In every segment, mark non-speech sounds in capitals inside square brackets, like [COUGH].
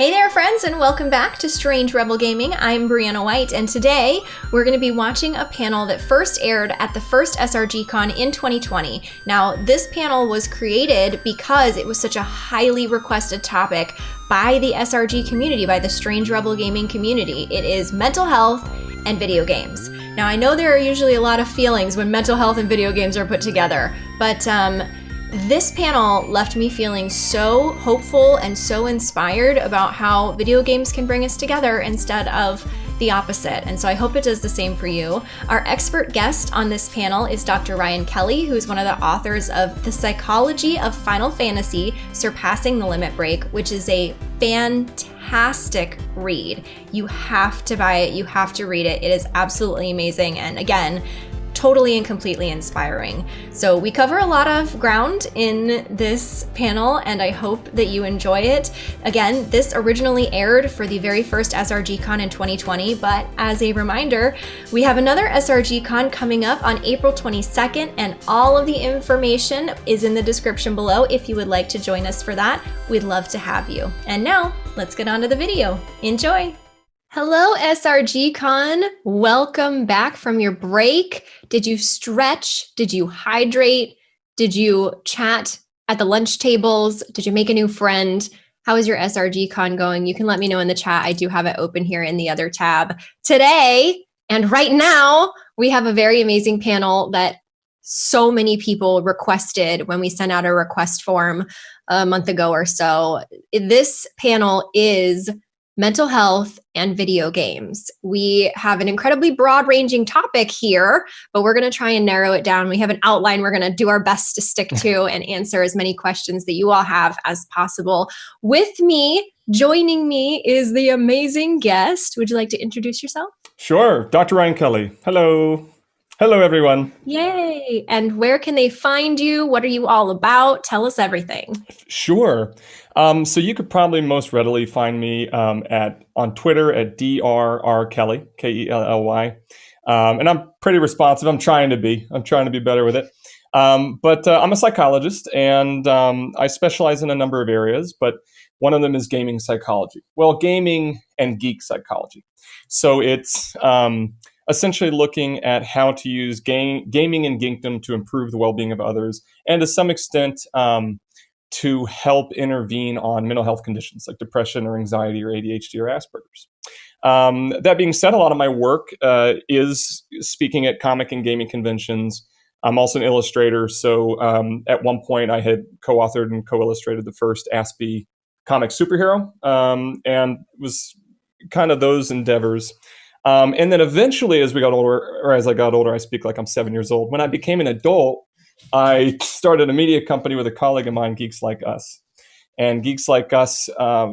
Hey there, friends, and welcome back to Strange Rebel Gaming. I'm Brianna White, and today we're going to be watching a panel that first aired at the first SRGCon in 2020. Now, this panel was created because it was such a highly requested topic by the SRG community, by the Strange Rebel Gaming community. It is mental health and video games. Now, I know there are usually a lot of feelings when mental health and video games are put together, but um, this panel left me feeling so hopeful and so inspired about how video games can bring us together instead of the opposite. And so I hope it does the same for you. Our expert guest on this panel is Dr. Ryan Kelly, who is one of the authors of The Psychology of Final Fantasy Surpassing the Limit Break, which is a fantastic read. You have to buy it, you have to read it. It is absolutely amazing. And again, totally and completely inspiring. So we cover a lot of ground in this panel and I hope that you enjoy it. Again, this originally aired for the very first SRGCon in 2020, but as a reminder, we have another SRGCon coming up on April 22nd and all of the information is in the description below if you would like to join us for that. We'd love to have you. And now, let's get on to the video. Enjoy! Hello, SRGCon. Welcome back from your break. Did you stretch? Did you hydrate? Did you chat at the lunch tables? Did you make a new friend? How is your SRGCon going? You can let me know in the chat. I do have it open here in the other tab. Today, and right now, we have a very amazing panel that so many people requested when we sent out a request form a month ago or so. This panel is mental health, and video games. We have an incredibly broad ranging topic here, but we're going to try and narrow it down. We have an outline we're going to do our best to stick to [LAUGHS] and answer as many questions that you all have as possible. With me, joining me is the amazing guest. Would you like to introduce yourself? Sure, Dr. Ryan Kelly. Hello. Hello, everyone. Yay. And where can they find you? What are you all about? Tell us everything. Sure. Um, so you could probably most readily find me um, at on Twitter at drr kelly k e l l y, um, and I'm pretty responsive. I'm trying to be. I'm trying to be better with it. Um, but uh, I'm a psychologist, and um, I specialize in a number of areas. But one of them is gaming psychology. Well, gaming and geek psychology. So it's um, essentially looking at how to use game, gaming and geekdom to improve the well-being of others, and to some extent um, to help intervene on mental health conditions like depression or anxiety or ADHD or Asperger's. Um, that being said, a lot of my work uh, is speaking at comic and gaming conventions. I'm also an illustrator, so um, at one point I had co-authored and co-illustrated the first Aspie comic superhero, um, and was kind of those endeavors. Um, and then eventually, as we got older, or as I got older, I speak like I'm seven years old. When I became an adult, I started a media company with a colleague of mine, Geeks Like Us. And Geeks Like Us uh,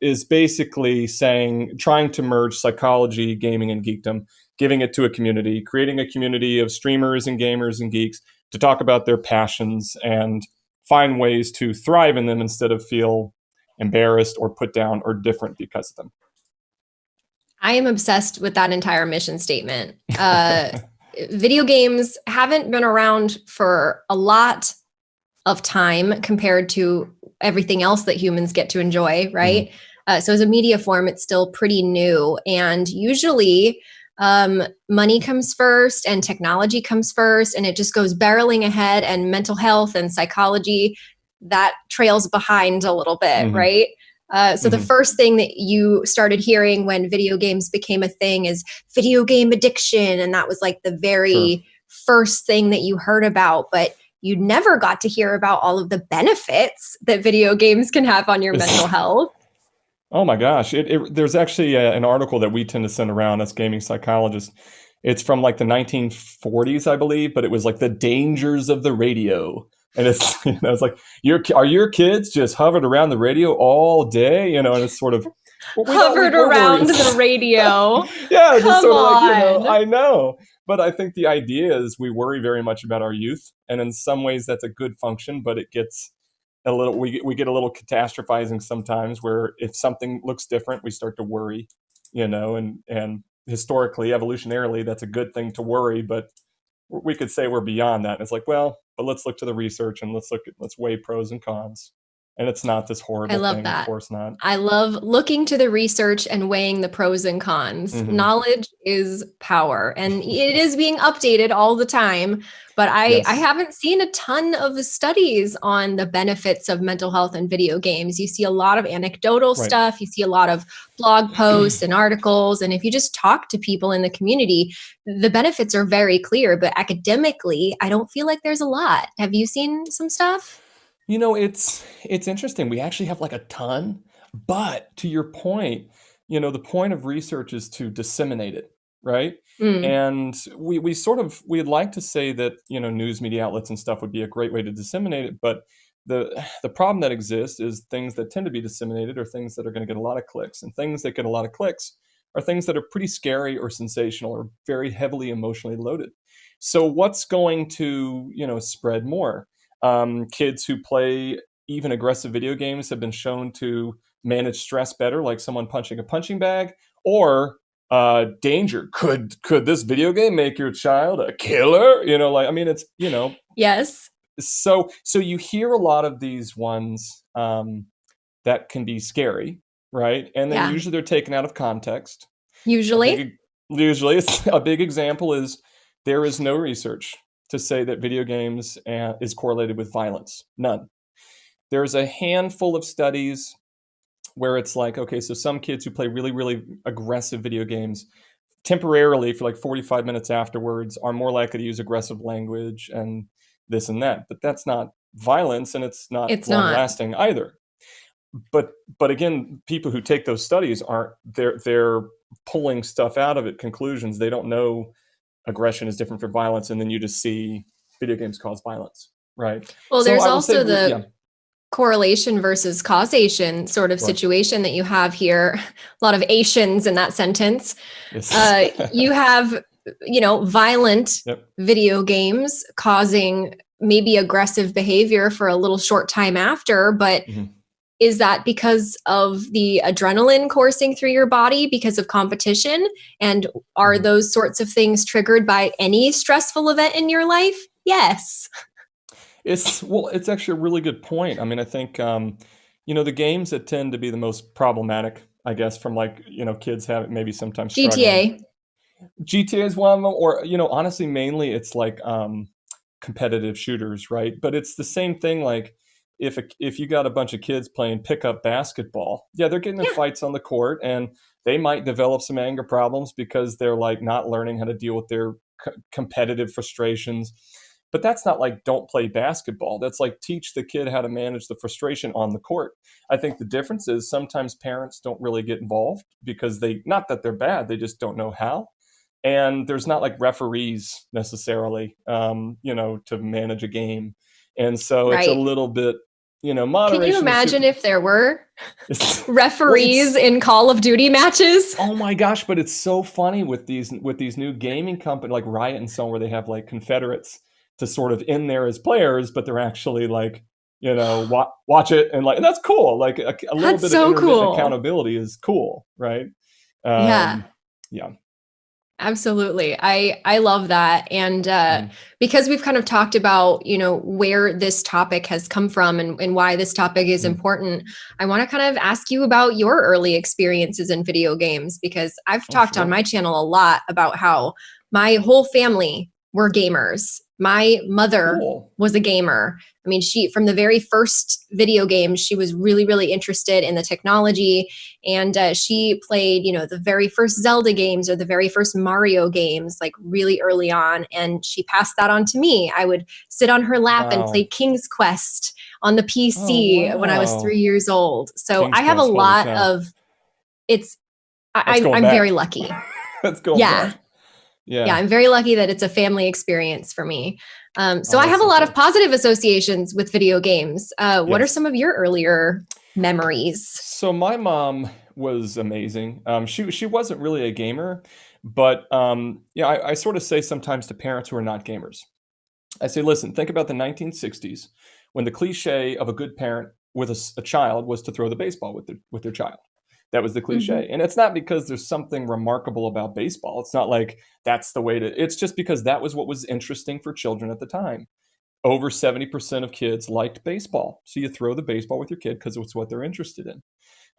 is basically saying, trying to merge psychology, gaming, and geekdom, giving it to a community, creating a community of streamers and gamers and geeks to talk about their passions and find ways to thrive in them instead of feel embarrassed or put down or different because of them. I am obsessed with that entire mission statement. Uh, [LAUGHS] video games haven't been around for a lot of time compared to everything else that humans get to enjoy, right? Mm uh, so as a media form, it's still pretty new. And usually um, money comes first and technology comes first and it just goes barreling ahead and mental health and psychology that trails behind a little bit, mm -hmm. right? Uh, so mm -hmm. the mm-hmm. first thing that you started hearing when video games became a thing is video game addiction. And that was like the very sure. first thing that you heard about. But you never got to hear about all of the benefits that video games can have on your mental health. Oh my gosh. It, it, there's actually a, an article that we tend to send around as gaming psychologists. It's from like the 1940s, I believe, but it was like the dangers of the radio and it's you know it's like your are your kids just hovered around the radio all day? You know and it's sort of well, hovered around the radio. [LAUGHS] Yeah just sort of like you know i know. But i think the idea is we worry very much about our youth and in some ways that's a good function but it gets a little we, we get a little catastrophizing sometimes where if something looks different we start to worry you know and and historically evolutionarily that's a good thing to worry but we could say we're beyond that. And it's like, well, but let's look to the research and let's look at let's weigh pros and cons. And it's not this horrible. I love thing, that. Of course not. I love looking to the research and weighing the pros and cons. Mhm. Knowledge is power, and [LAUGHS] it is being updated all the time. But I, Yes. I haven't seen a ton of studies on the benefits of mental health and video games. You see a lot of anecdotal Right. stuff. You see a lot of blog [CLEARS THROAT] posts and articles. And if you just talk to people in the community, the benefits are very clear. But academically, I don't feel like there's a lot. Have you seen some stuff? You know, it's it's interesting. We actually have like a ton, but to your point, you know, the point of research is to disseminate it, right? Mm, And we we sort of we'd like to say that, you know, news media outlets and stuff would be a great way to disseminate it, but the the problem that exists is things that tend to be disseminated are things that are going to get a lot of clicks, and things that get a lot of clicks are things that are pretty scary or sensational or very heavily emotionally loaded. So what's going to, you know, spread more? Um, kids who play even aggressive video games have been shown to manage stress better, like someone punching a punching bag, or uh, danger. Could could this video game make your child a killer? You know, like I mean, it's you know, yes. so so you hear a lot of these ones um, that can be scary, right? And then Yeah. usually they're taken out of context. Usually. big- usually, it's, [LAUGHS] a big example is there is no research to say that video games uh, is correlated with violence. None. There's a handful of studies where it's like, okay, so some kids who play really, really aggressive video games temporarily for like 45 minutes afterwards are more likely to use aggressive language and this and that. But that's not violence and it's not It's long not. lasting either. But but again, people who take those studies aren't they're they're pulling stuff out of it, conclusions. They don't know aggression is different from violence, and then you just see video games cause violence, right? Well, So there's would say also the yeah. correlation versus causation sort of Right. situation that you have here. A lot of Asians in that sentence. Yes. Uh, you [LAUGHS] have, you know, violent Yep. video games causing maybe aggressive behavior for a little short time after, but Mhm. Is that because of the adrenaline coursing through your body because of competition? And are Mhm. those sorts of things triggered by any stressful event in your life? Yes. It's well, it's actually a really good point. I mean, I think um, you know the games that tend to be the most problematic, I guess, from like you know kids have maybe sometimes. GTA. GTA is one of them, or you know, honestly, mainly it's like um, competitive shooters, right? But it's the same thing. Like if a, if you got a bunch of kids playing pickup basketball, yeah, they're getting in Yeah. fights on the court, and they might develop some anger problems because they're like not learning how to deal with their c- competitive frustrations. But that's not like don't play basketball. That's like teach the kid how to manage the frustration on the court. I think the difference is sometimes parents don't really get involved because they not that they're bad, they just don't know how and there's not like referees necessarily um, you know to manage a game and so it's a little bit you know moderation. Can you imagine if there were [LAUGHS] referees in Call of Duty matches? oh my gosh but it's so funny with these with these new gaming company like riot and so on where they have like confederates to sort of in there as players but they're actually like you know [SIGHS] wa- watch it and like and that's cool like a, a little That's bit so of cool. accountability is cool right Yeah. Um, yeah Absolutely. I I love that and uh Mm. because we've kind of talked about, you know, where this topic has come from and, and why this topic is Mm. important, I want to kind of ask you about your early experiences in video games because I've Oh, talked on my channel a lot about how my whole family were gamers. My mother cool was a gamer. I mean, she from the very first video games, she was really, really interested in the technology, and uh, she played, you know, the very first Zelda games or the very first Mario games, like really early on, and she passed that on to me. I would sit on her lap and play King's Quest on the PC when I was three years old. So King's I have a Quest, holy lot of. It's. I, That's back. very [LAUGHS] lucky. Let's go. Yeah. back. Yeah. yeah i'm very lucky that it's a family experience for me um, so Oh, i have a lot cool. of positive associations with video games uh, what are some of your earlier memories So my mom was amazing. Um, she she wasn't really a gamer, but um, yeah, I, I sort of say sometimes to parents who are not gamers, I say, listen, think about the 1960s when the cliche of a good parent with a child was to throw the baseball with their with their child. That was the cliche, and it's not because there's something remarkable about baseball. It's not like that's the way to. It's just because that was what was interesting for children at the time. over 70% of kids liked baseball. So you throw the baseball with your kid because it's what they're interested in.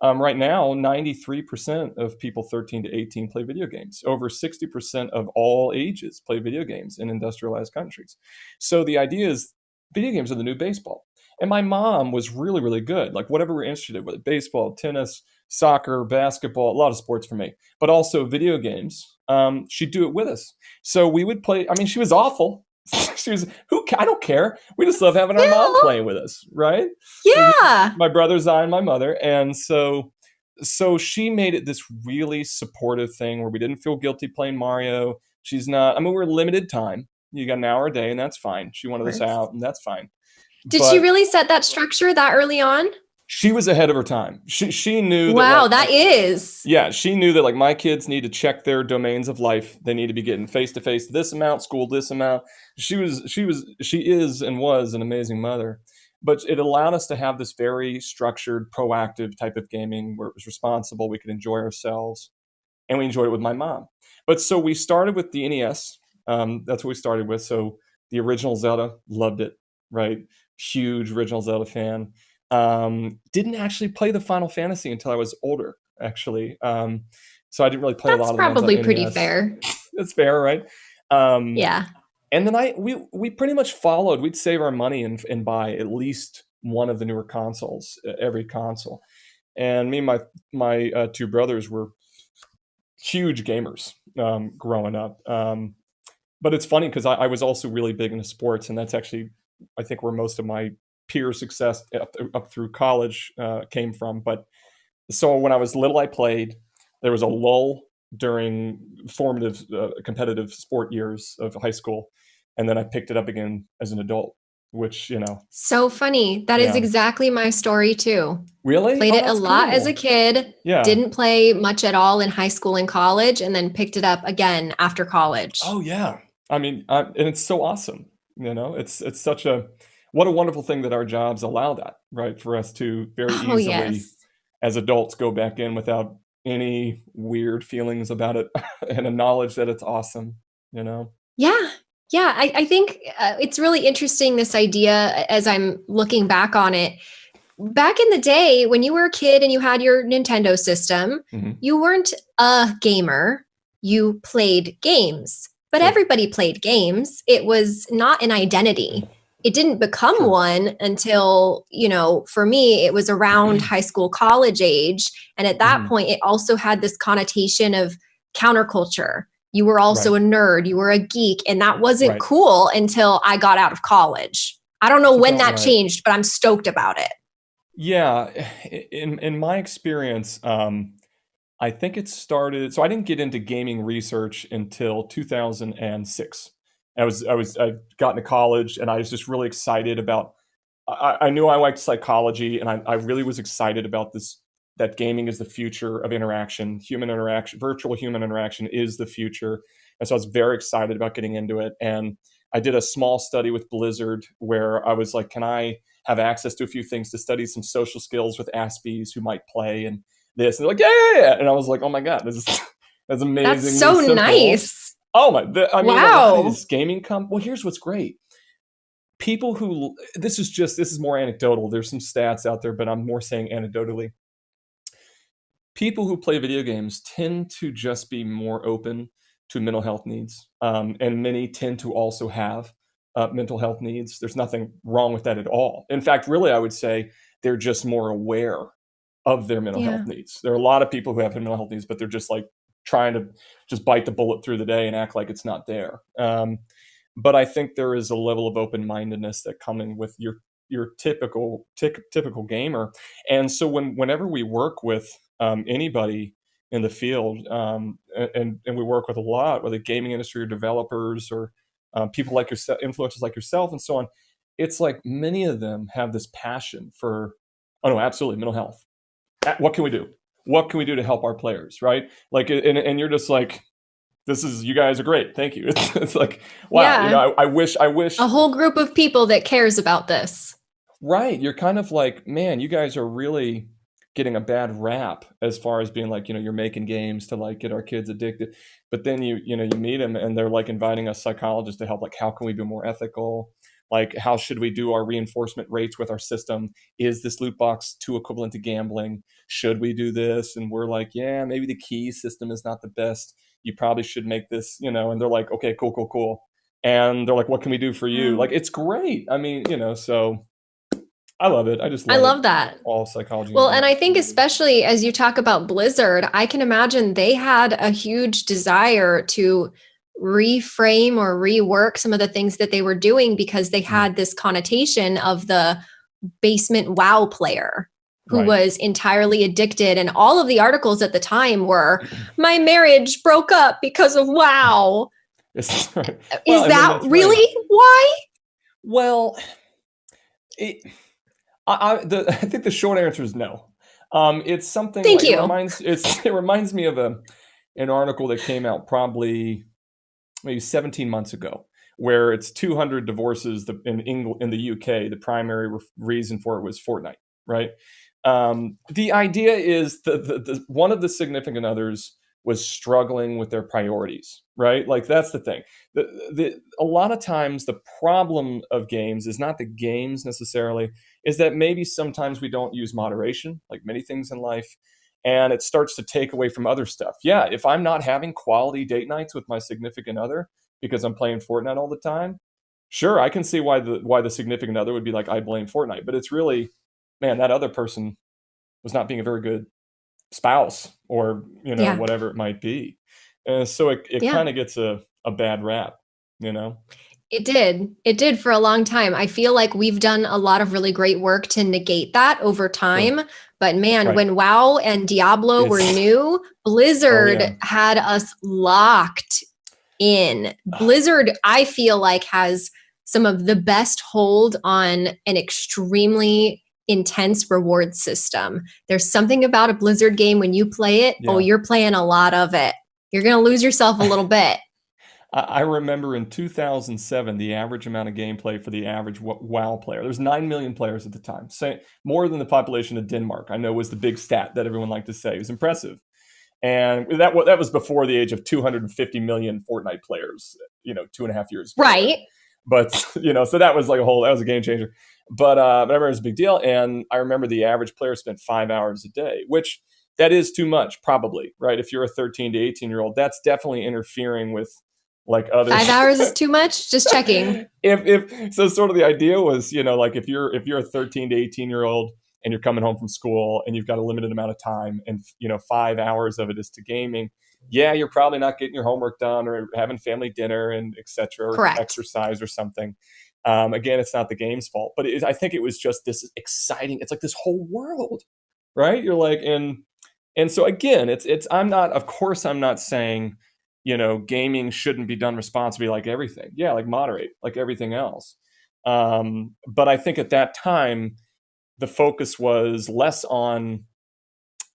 Um, right now, 93% of people 13 to 18 play video games. Over 60% of all ages play video games in industrialized countries. So the idea is video games are the new baseball. And my mom was really, really good. Like whatever we're interested in, whether baseball, tennis, soccer, basketball, a lot of sports for me, but also video games. Um, she'd do it with us. So we would play. I mean, she was awful. [LAUGHS] she was who I don't care. We just love having our yeah. mom playing with us, right? Yeah. My brothers, I, and my mother, and so so she made it this really supportive thing where we didn't feel guilty playing Mario. She's not. I mean, we're limited time. You got an hour a day, and that's fine. She wanted us out, and that's fine. Did but she really set that structure that early on? She was ahead of her time. She she knew. Wow, that, like, that is. Yeah, she knew that like my kids need to check their domains of life. They need to be getting face to face this amount, school this amount. She was she was she is and was an amazing mother, but it allowed us to have this very structured, proactive type of gaming where it was responsible. We could enjoy ourselves, and we enjoyed it with my mom. But so we started with the NES. Um, that's what we started with. So the original Zelda, loved it. Right, huge original Zelda fan um, didn't actually play the Final Fantasy until I was older, actually. Um, so I didn't really play That's a lot of probably pretty NES. fair. [LAUGHS] That's fair, right? Um, yeah. And then I we we pretty much followed. We'd save our money and and buy at least one of the newer consoles, every console. And me and my my uh, two brothers were huge gamers um, growing up. Um, but it's funny because I, I was also really big into sports, and that's actually I think where most of my peer success up, up through college uh, came from. But so when I was little, I played. There was a lull during formative uh, competitive sport years of high school, and then I picked it up again as an adult. Which you know, so funny. That yeah. is exactly my story too. Really, played oh, it a lot cool. as a kid. Yeah, didn't play much at all in high school and college, and then picked it up again after college. Oh yeah, I mean, I, and it's so awesome. You know, it's it's such a what a wonderful thing that our jobs allow that, right? For us to very oh, easily, yes. as adults, go back in without any weird feelings about it [LAUGHS] and a knowledge that it's awesome, you know? Yeah. Yeah. I, I think uh, it's really interesting, this idea, as I'm looking back on it. Back in the day, when you were a kid and you had your Nintendo system, mm-hmm. you weren't a gamer, you played games. But yeah. everybody played games. It was not an identity it didn't become sure. one until you know for me it was around mm-hmm. high school college age and at that mm-hmm. point it also had this connotation of counterculture you were also right. a nerd you were a geek and that wasn't right. cool until i got out of college i don't know That's when that right. changed but i'm stoked about it yeah [SIGHS] in in my experience um i think it started so i didn't get into gaming research until 2006 I was I was I got into college and I was just really excited about. I, I knew I liked psychology and I, I really was excited about this. That gaming is the future of interaction, human interaction, virtual human interaction is the future, and so I was very excited about getting into it. And I did a small study with Blizzard where I was like, can I have access to a few things to study some social skills with Aspies who might play and this? And they're like, yeah, yeah, yeah. And I was like, oh my God, this is [LAUGHS] that's amazing. That's so nice. Oh my! The, I mean, wow. This gaming comp. Well, here's what's great. People who this is just this is more anecdotal. There's some stats out there, but I'm more saying anecdotally. People who play video games tend to just be more open to mental health needs, um, and many tend to also have uh, mental health needs. There's nothing wrong with that at all. In fact, really, I would say they're just more aware of their mental yeah. health needs. There are a lot of people who have mental health needs, but they're just like trying to just bite the bullet through the day and act like it's not there. Um, but I think there is a level of open mindedness that coming with your your typical typical gamer. And so when whenever we work with um, anybody in the field, um, and and we work with a lot, whether gaming industry or developers or uh, people like yourself, influencers like yourself, and so on, it's like many of them have this passion for, oh no, absolutely mental health. What can we do? What can we do to help our players, right? Like, and, and you're just like, this is you guys are great. Thank you. [LAUGHS] It's, it's like wow. Yeah. You know, I, I, wish I wish a whole group of people that cares about this. Right. You're kind of like, man, you guys are really getting a bad rap as far as being like, you know, you're making games to like get our kids addicted. But then you, you know, you meet them and they're like inviting a psychologist to help. Like, how can we be more ethical? Like how should we do our reinforcement rates with our system? Is this loot box too equivalent to gambling? Should we do this? And we're like yeah maybe the key system is not the best. You probably should make this you know and they're like okay cool cool cool. And they're like what can we do for you? Mm. like it's great. I mean you know so i love it. I just love I it. love that. all psychology Well, and I think especially as you talk about Blizzard, I can imagine they had a huge desire to reframe or rework some of the things that they were doing because they had this connotation of the basement WoW player who Right. was entirely addicted and all of the articles at the time were [CLEARS THROAT] my marriage broke up because of WoW. It's- [LAUGHS] right. Is Well, I mean, that right. really why? Well, it, I, I, the, [LAUGHS] I think the short answer is no. Um, it's something. Thank like, you. It reminds, it's, [LAUGHS] it reminds me of a an article that came out probably maybe 17 months ago, where it's 200 divorces in England in the UK. The primary re- reason for it was Fortnite, right? Um, the idea is that the, the one of the significant others was struggling with their priorities, right? Like that's the thing. The, the, a lot of times the problem of games is not the games necessarily, is that maybe sometimes we don't use moderation, like many things in life, and it starts to take away from other stuff. Yeah, if I'm not having quality date nights with my significant other because I'm playing Fortnite all the time, sure, I can see why the why the significant other would be like, I blame Fortnite, but it's really, man, that other person was not being a very good spouse or you know Yeah. whatever it might be and so it, it Yeah. kind of gets a, a bad rap you know It did. It did for a long time. I feel like we've done a lot of really great work to negate that over time. But man, Right. when WoW and Diablo were new, Blizzard Oh, yeah. had us locked in. Blizzard, I feel like, has some of the best hold on an extremely intense reward system. There's something about a Blizzard game when you play it, oh, you're playing a lot of it. You're going to lose yourself a little [LAUGHS] bit. I, I remember in 2007 the average amount of gameplay for the average WoW player. There's nine million players at the time, say more than the population of Denmark. I know was the big stat that everyone liked to say. It was impressive, and that that was before the age of 250 million Fortnite players. You know, two and a half years. ago. Right. but you know, so that was like a whole that was a game changer. But uh, but I remember it was a big deal, and I remember the average player spent five hours a day, which that is too much, probably, right? If you're a 13 to 18 year old, that's definitely interfering with like other Five [LAUGHS] hours is too much? Just checking. if if so, sort of the idea was, you know, like if you're if you're a 13 to 18 year old and you're coming home from school and you've got a limited amount of time, and you know, five hours of it is to gaming. Yeah, you're probably not getting your homework done or having family dinner and etc. exercise or something. Um, again, it's not the game's fault, but it, I think it was just this exciting. It's like this whole world, right? You're like, and and so again, it's it's. I'm not. Of course, I'm not saying, you know, gaming shouldn't be done responsibly like everything. Yeah, like moderate, like everything else. Um, but I think at that time, the focus was less on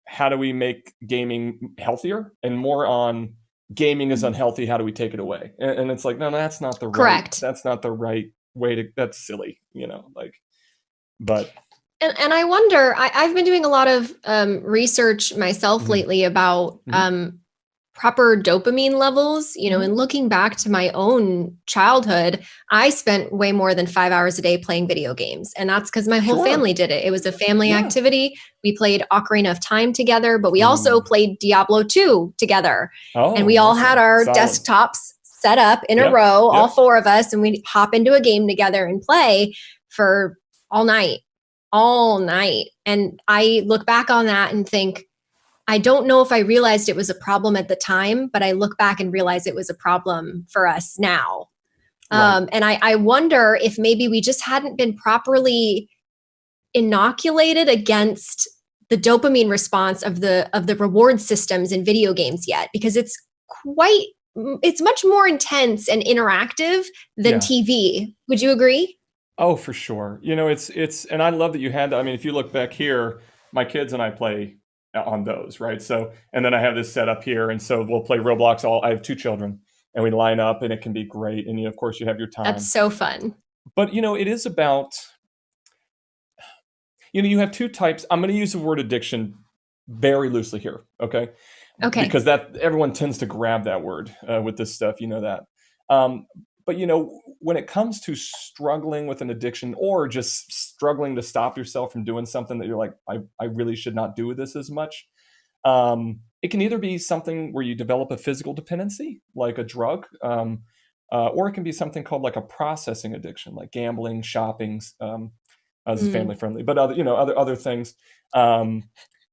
how do we make gaming healthier and more on gaming is unhealthy. How do we take it away? And, and it's like, no, that's not the right. Correct. That's not the right way to. That's silly, you know. Like, but And, and I wonder, I, I've been doing a lot of um, research myself Mhm. lately about Mhm. um, proper dopamine levels. You know, Mhm. and looking back to my own childhood, I spent way more than five hours a day playing video games. And that's because my whole Sure. family did it. It was a family Yeah. activity. We played Ocarina of Time together, but we also Mm. played Diablo 2 together. oh, and we all had our Solid. desktops set up in Yep, a row, all four of us, and we'd hop into a game together and play for all night, all night. And I look back on that and think, I don't know if I realized it was a problem at the time, but I look back and realize it was a problem for us now. Right. Um, and I, I wonder if maybe we just hadn't been properly inoculated against the dopamine response of the of the reward systems in video games yet because it's quite it's much more intense and interactive than Yeah. TV. Would you agree? Oh, for sure. You know, it's it's, and I love that you had that. I mean, if you look back here, my kids and I play on those, right? So, and then I have this set up here, and so we'll play Roblox. All I have two children, and we line up, and it can be great. And you, of course, you have your time. That's so fun. but you know, it is about. You know, you have two types. I'm going to use the word addiction very loosely here, okay? Okay. Because that everyone tends to grab that word uh, with this stuff. You know that. Um, but you know, when it comes to struggling with an addiction or just struggling to stop yourself from doing something that you're like, I, I really should not do this as much. Um, it can either be something where you develop a physical dependency, like a drug, um, uh, or it can be something called like a processing addiction, like gambling, shopping, um, as mm. family friendly, but other, you know, other other things. Um,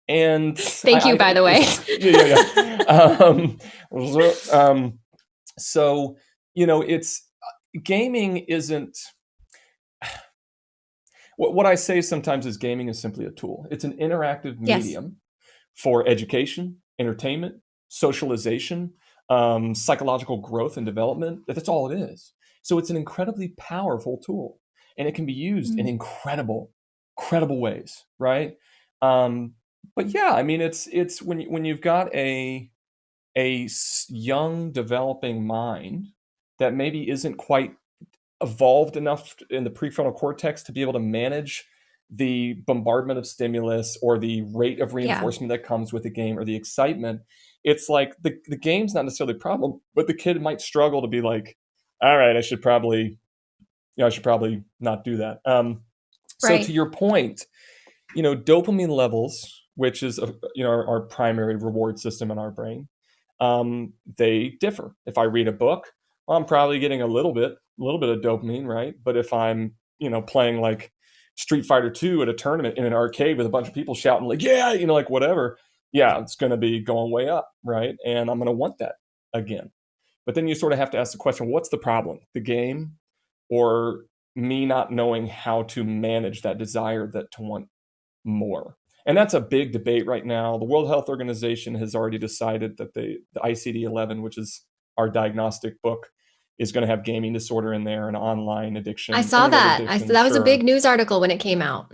and [LAUGHS] thank I, you, I, by the way. yeah, yeah, yeah. [LAUGHS] um, [LAUGHS] um, so you know, it's gaming isn't. What, what I say sometimes is gaming is simply a tool. It's an interactive yes. medium for education, entertainment, socialization, um, psychological growth and development. That's all it is. So it's an incredibly powerful tool, and it can be used mm-hmm. in incredible, incredible ways, right? Um, but yeah, I mean, it's it's when when you've got a a young developing mind that maybe isn't quite evolved enough in the prefrontal cortex to be able to manage the bombardment of stimulus or the rate of reinforcement yeah. that comes with the game or the excitement it's like the, the game's not necessarily a problem but the kid might struggle to be like all right i should probably you know i should probably not do that um so right. to your point you know dopamine levels which is a, you know our, our, primary reward system in our brain um they differ if i read a book well, i'm probably getting a little bit a little bit of dopamine right but if i'm you know playing like Street Fighter 2 at a tournament in an arcade with a bunch of people shouting like, yeah, you know, like whatever, yeah, it's going to be going way up, right? And I'm going to want that again. But then you sort of have to ask the question, what's the problem? The game or me not knowing how to manage that desire that to want more? And that's a big debate right now. The World Health Organization has already decided that the, the ICD-11, which is our diagnostic book, is going to have gaming disorder in there and online addiction. I saw that. I that was sure. a big news article when it came out.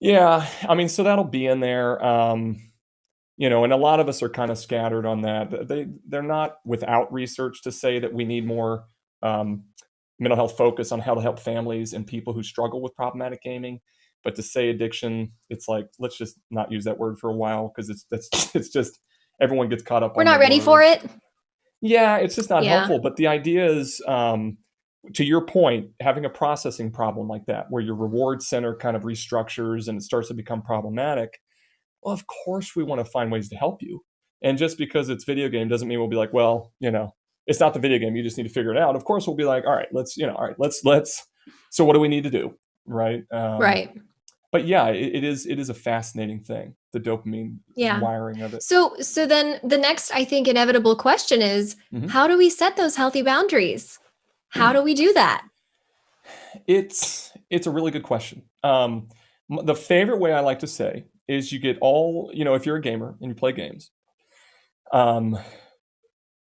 Yeah, I mean, so that'll be in there. Um, you know, and a lot of us are kind of scattered on that. They they're not without research to say that we need more um, mental health focus on how to help families and people who struggle with problematic gaming. But to say addiction, it's like let's just not use that word for a while because it's that's [LAUGHS] it's just everyone gets caught up. We're not ready word. for it. Yeah, it's just not yeah. helpful. But the idea is, um, to your point, having a processing problem like that, where your reward center kind of restructures and it starts to become problematic. Well, of course, we want to find ways to help you. And just because it's video game doesn't mean we'll be like, well, you know, it's not the video game. You just need to figure it out. Of course, we'll be like, all right, let's, you know, all right, let's, let's. So, what do we need to do? Right. Um, right but yeah, it, it is it is a fascinating thing, the dopamine yeah. wiring of it. So so then the next I think inevitable question is mm-hmm. how do we set those healthy boundaries? How do we do that? It's it's a really good question. Um, the favorite way I like to say is you get all you know if you're a gamer and you play games, um,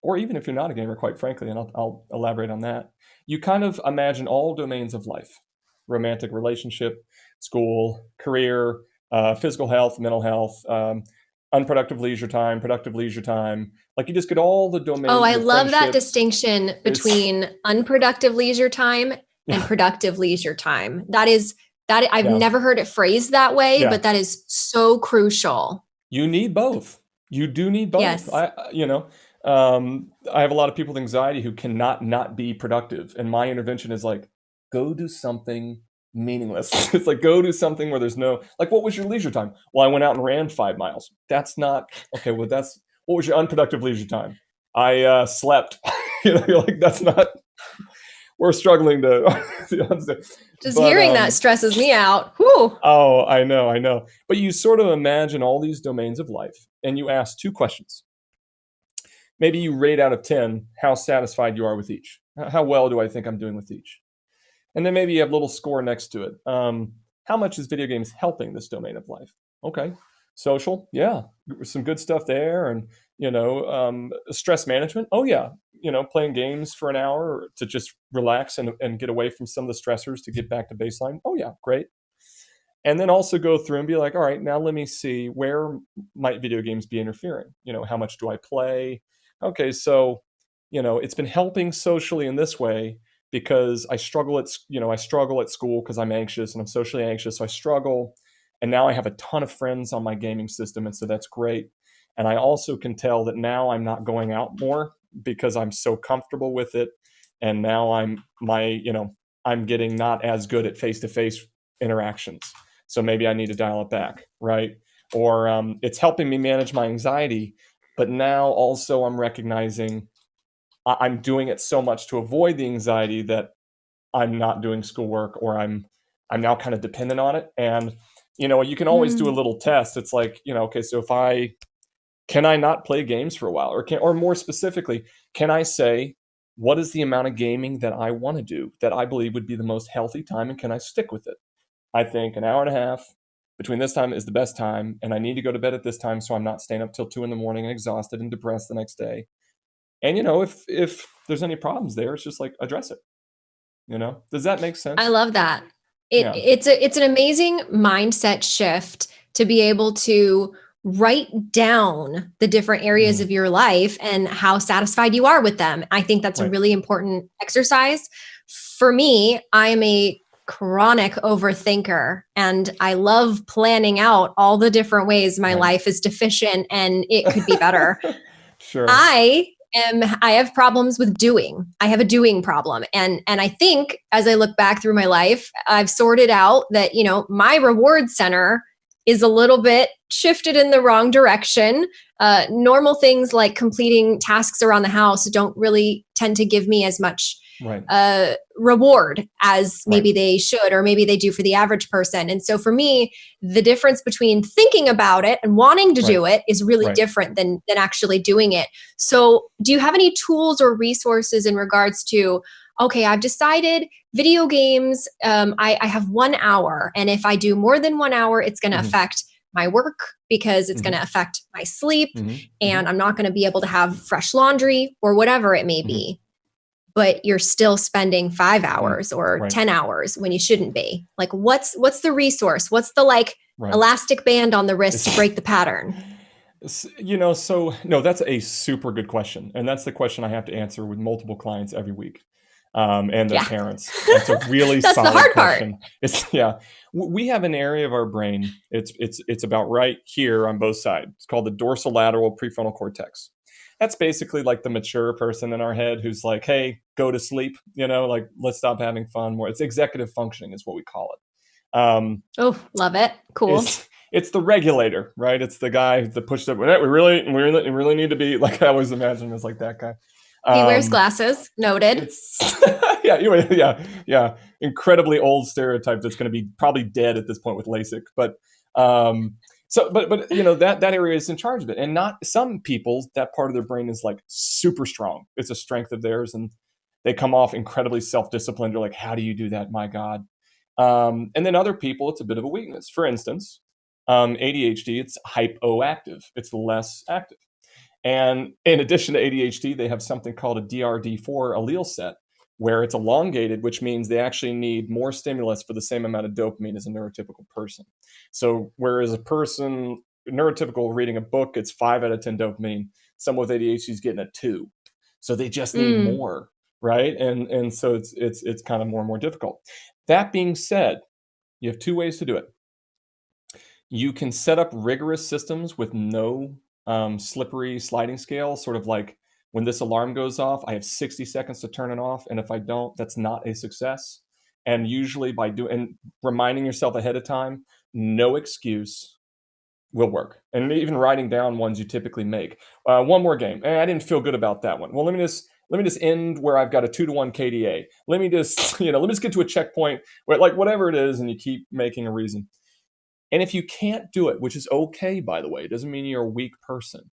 or even if you're not a gamer, quite frankly, and I'll, I'll elaborate on that. You kind of imagine all domains of life, romantic relationship, school, career, uh, physical health, mental health, um, unproductive leisure time, productive leisure time. Like you just get all the domains. Oh, I love that distinction between it's, unproductive leisure time and productive leisure time. That is that I've yeah. never heard it phrased that way, yeah. but that is so crucial. You need both. You do need both. Yes. I, you know, um, I have a lot of people with anxiety who cannot not be productive, and my intervention is like, go do something meaningless. [LAUGHS] it's like go do something where there's no like what was your leisure time? Well, I went out and ran five miles. That's not okay. Well, that's what was your unproductive leisure time? I uh, slept. [LAUGHS] you know, you're like that's not. We're struggling to. [LAUGHS] Just but, hearing um, that stresses me out. Whew. Oh, I know, I know. But you sort of imagine all these domains of life, and you ask two questions. Maybe you rate out of ten how satisfied you are with each. How well do I think I'm doing with each? And then maybe you have a little score next to it. Um, how much is video games helping this domain of life? Okay. Social, yeah, some good stuff there. And, you know, um, stress management. Oh, yeah. You know, playing games for an hour to just relax and, and get away from some of the stressors to get back to baseline. Oh, yeah, great. And then also go through and be like, all right, now let me see where might video games be interfering? You know, how much do I play? Okay, so, you know, it's been helping socially in this way because I struggle at you know I struggle at school because I'm anxious and I'm socially anxious, so I struggle. And now I have a ton of friends on my gaming system, and so that's great. And I also can tell that now I'm not going out more because I'm so comfortable with it, and now I'm my you know I'm getting not as good at face to face interactions. So maybe I need to dial it back, right? Or um, it's helping me manage my anxiety, but now also I'm recognizing I'm doing it so much to avoid the anxiety that I'm not doing schoolwork or I'm I'm now kind of dependent on it. And you know, you can always mm. do a mm. little test. It's like, you know, okay, so if I can I not play games for a while? Or can or more specifically, can I say what is the amount of gaming that I want to do that I believe would be the most healthy time and can I stick with it? I think an hour and a half between this time is the best time and I need to go to bed at this time so I'm not staying up till two in the morning and exhausted and depressed the next day. And you know, if if there's any problems there, it's just like address it. You know, does that make sense? I love that. It, yeah. It's a it's an amazing mindset shift to be able to write down the different areas mm. of your life and how satisfied you are with them. I think that's right. a really important exercise. For me, I am a chronic overthinker and I love planning out all the different ways my right. life is deficient and it could be better. [LAUGHS] sure. I am I have problems with doing. I have a doing problem. And and I think as I look back through my life, I've sorted out that, you know, my reward center is a little bit shifted in the wrong direction. Uh, normal things like completing tasks around the house don't really tend to give me as much right. uh, reward as maybe right. they should, or maybe they do for the average person. And so for me, the difference between thinking about it and wanting to right. do it is really different than than actually doing it. So, do you have any tools or resources in regards to? Okay, I've decided video games. Um, I, I have one hour, and if I do more than one hour, it's going to mm-hmm. affect my work because it's mm-hmm. going to affect my sleep mm-hmm. and mm-hmm. I'm not going to be able to have fresh laundry or whatever it may mm-hmm. be but you're still spending five mm, hours or right. 10 hours when you shouldn't be like what's what's the resource what's the like right. elastic band on the wrist to break the pattern you know so no that's a super good question and that's the question i have to answer with multiple clients every week um, and their yeah. parents [LAUGHS] that's a really that's solid the hard question part. it's yeah we have an area of our brain it's it's it's about right here on both sides it's called the dorsolateral prefrontal cortex that's basically like the mature person in our head who's like, hey, go to sleep, you know, like let's stop having fun more. It's executive functioning is what we call it. Um, oh, love it. Cool. It's, it's the regulator, right? It's the guy that pushed up. We really, we really, we really need to be [LAUGHS] like I always imagine as like that guy. Um, he wears um, glasses. Noted. [LAUGHS] yeah, yeah, yeah. Incredibly old stereotype that's going to be probably dead at this point with LASIK. But um, so but but you know that that area is in charge of it and not some people that part of their brain is like super strong it's a strength of theirs and they come off incredibly self-disciplined you're like how do you do that my god um, and then other people it's a bit of a weakness for instance um, adhd it's hypoactive it's less active and in addition to adhd they have something called a drd4 allele set where it's elongated, which means they actually need more stimulus for the same amount of dopamine as a neurotypical person. So, whereas a person neurotypical reading a book, it's five out of 10 dopamine, someone with ADHD is getting a two. So they just need mm. more, right? And and so it's it's it's kind of more and more difficult. That being said, you have two ways to do it. You can set up rigorous systems with no um, slippery sliding scale, sort of like when this alarm goes off, I have 60 seconds to turn it off. And if I don't, that's not a success. And usually by doing and reminding yourself ahead of time, no excuse will work. And even writing down ones you typically make. Uh, one more game. I didn't feel good about that one. Well, let me just let me just end where I've got a two to one KDA. Let me just, [LAUGHS] you know, let me just get to a checkpoint where like whatever it is, and you keep making a reason. And if you can't do it, which is okay, by the way, it doesn't mean you're a weak person.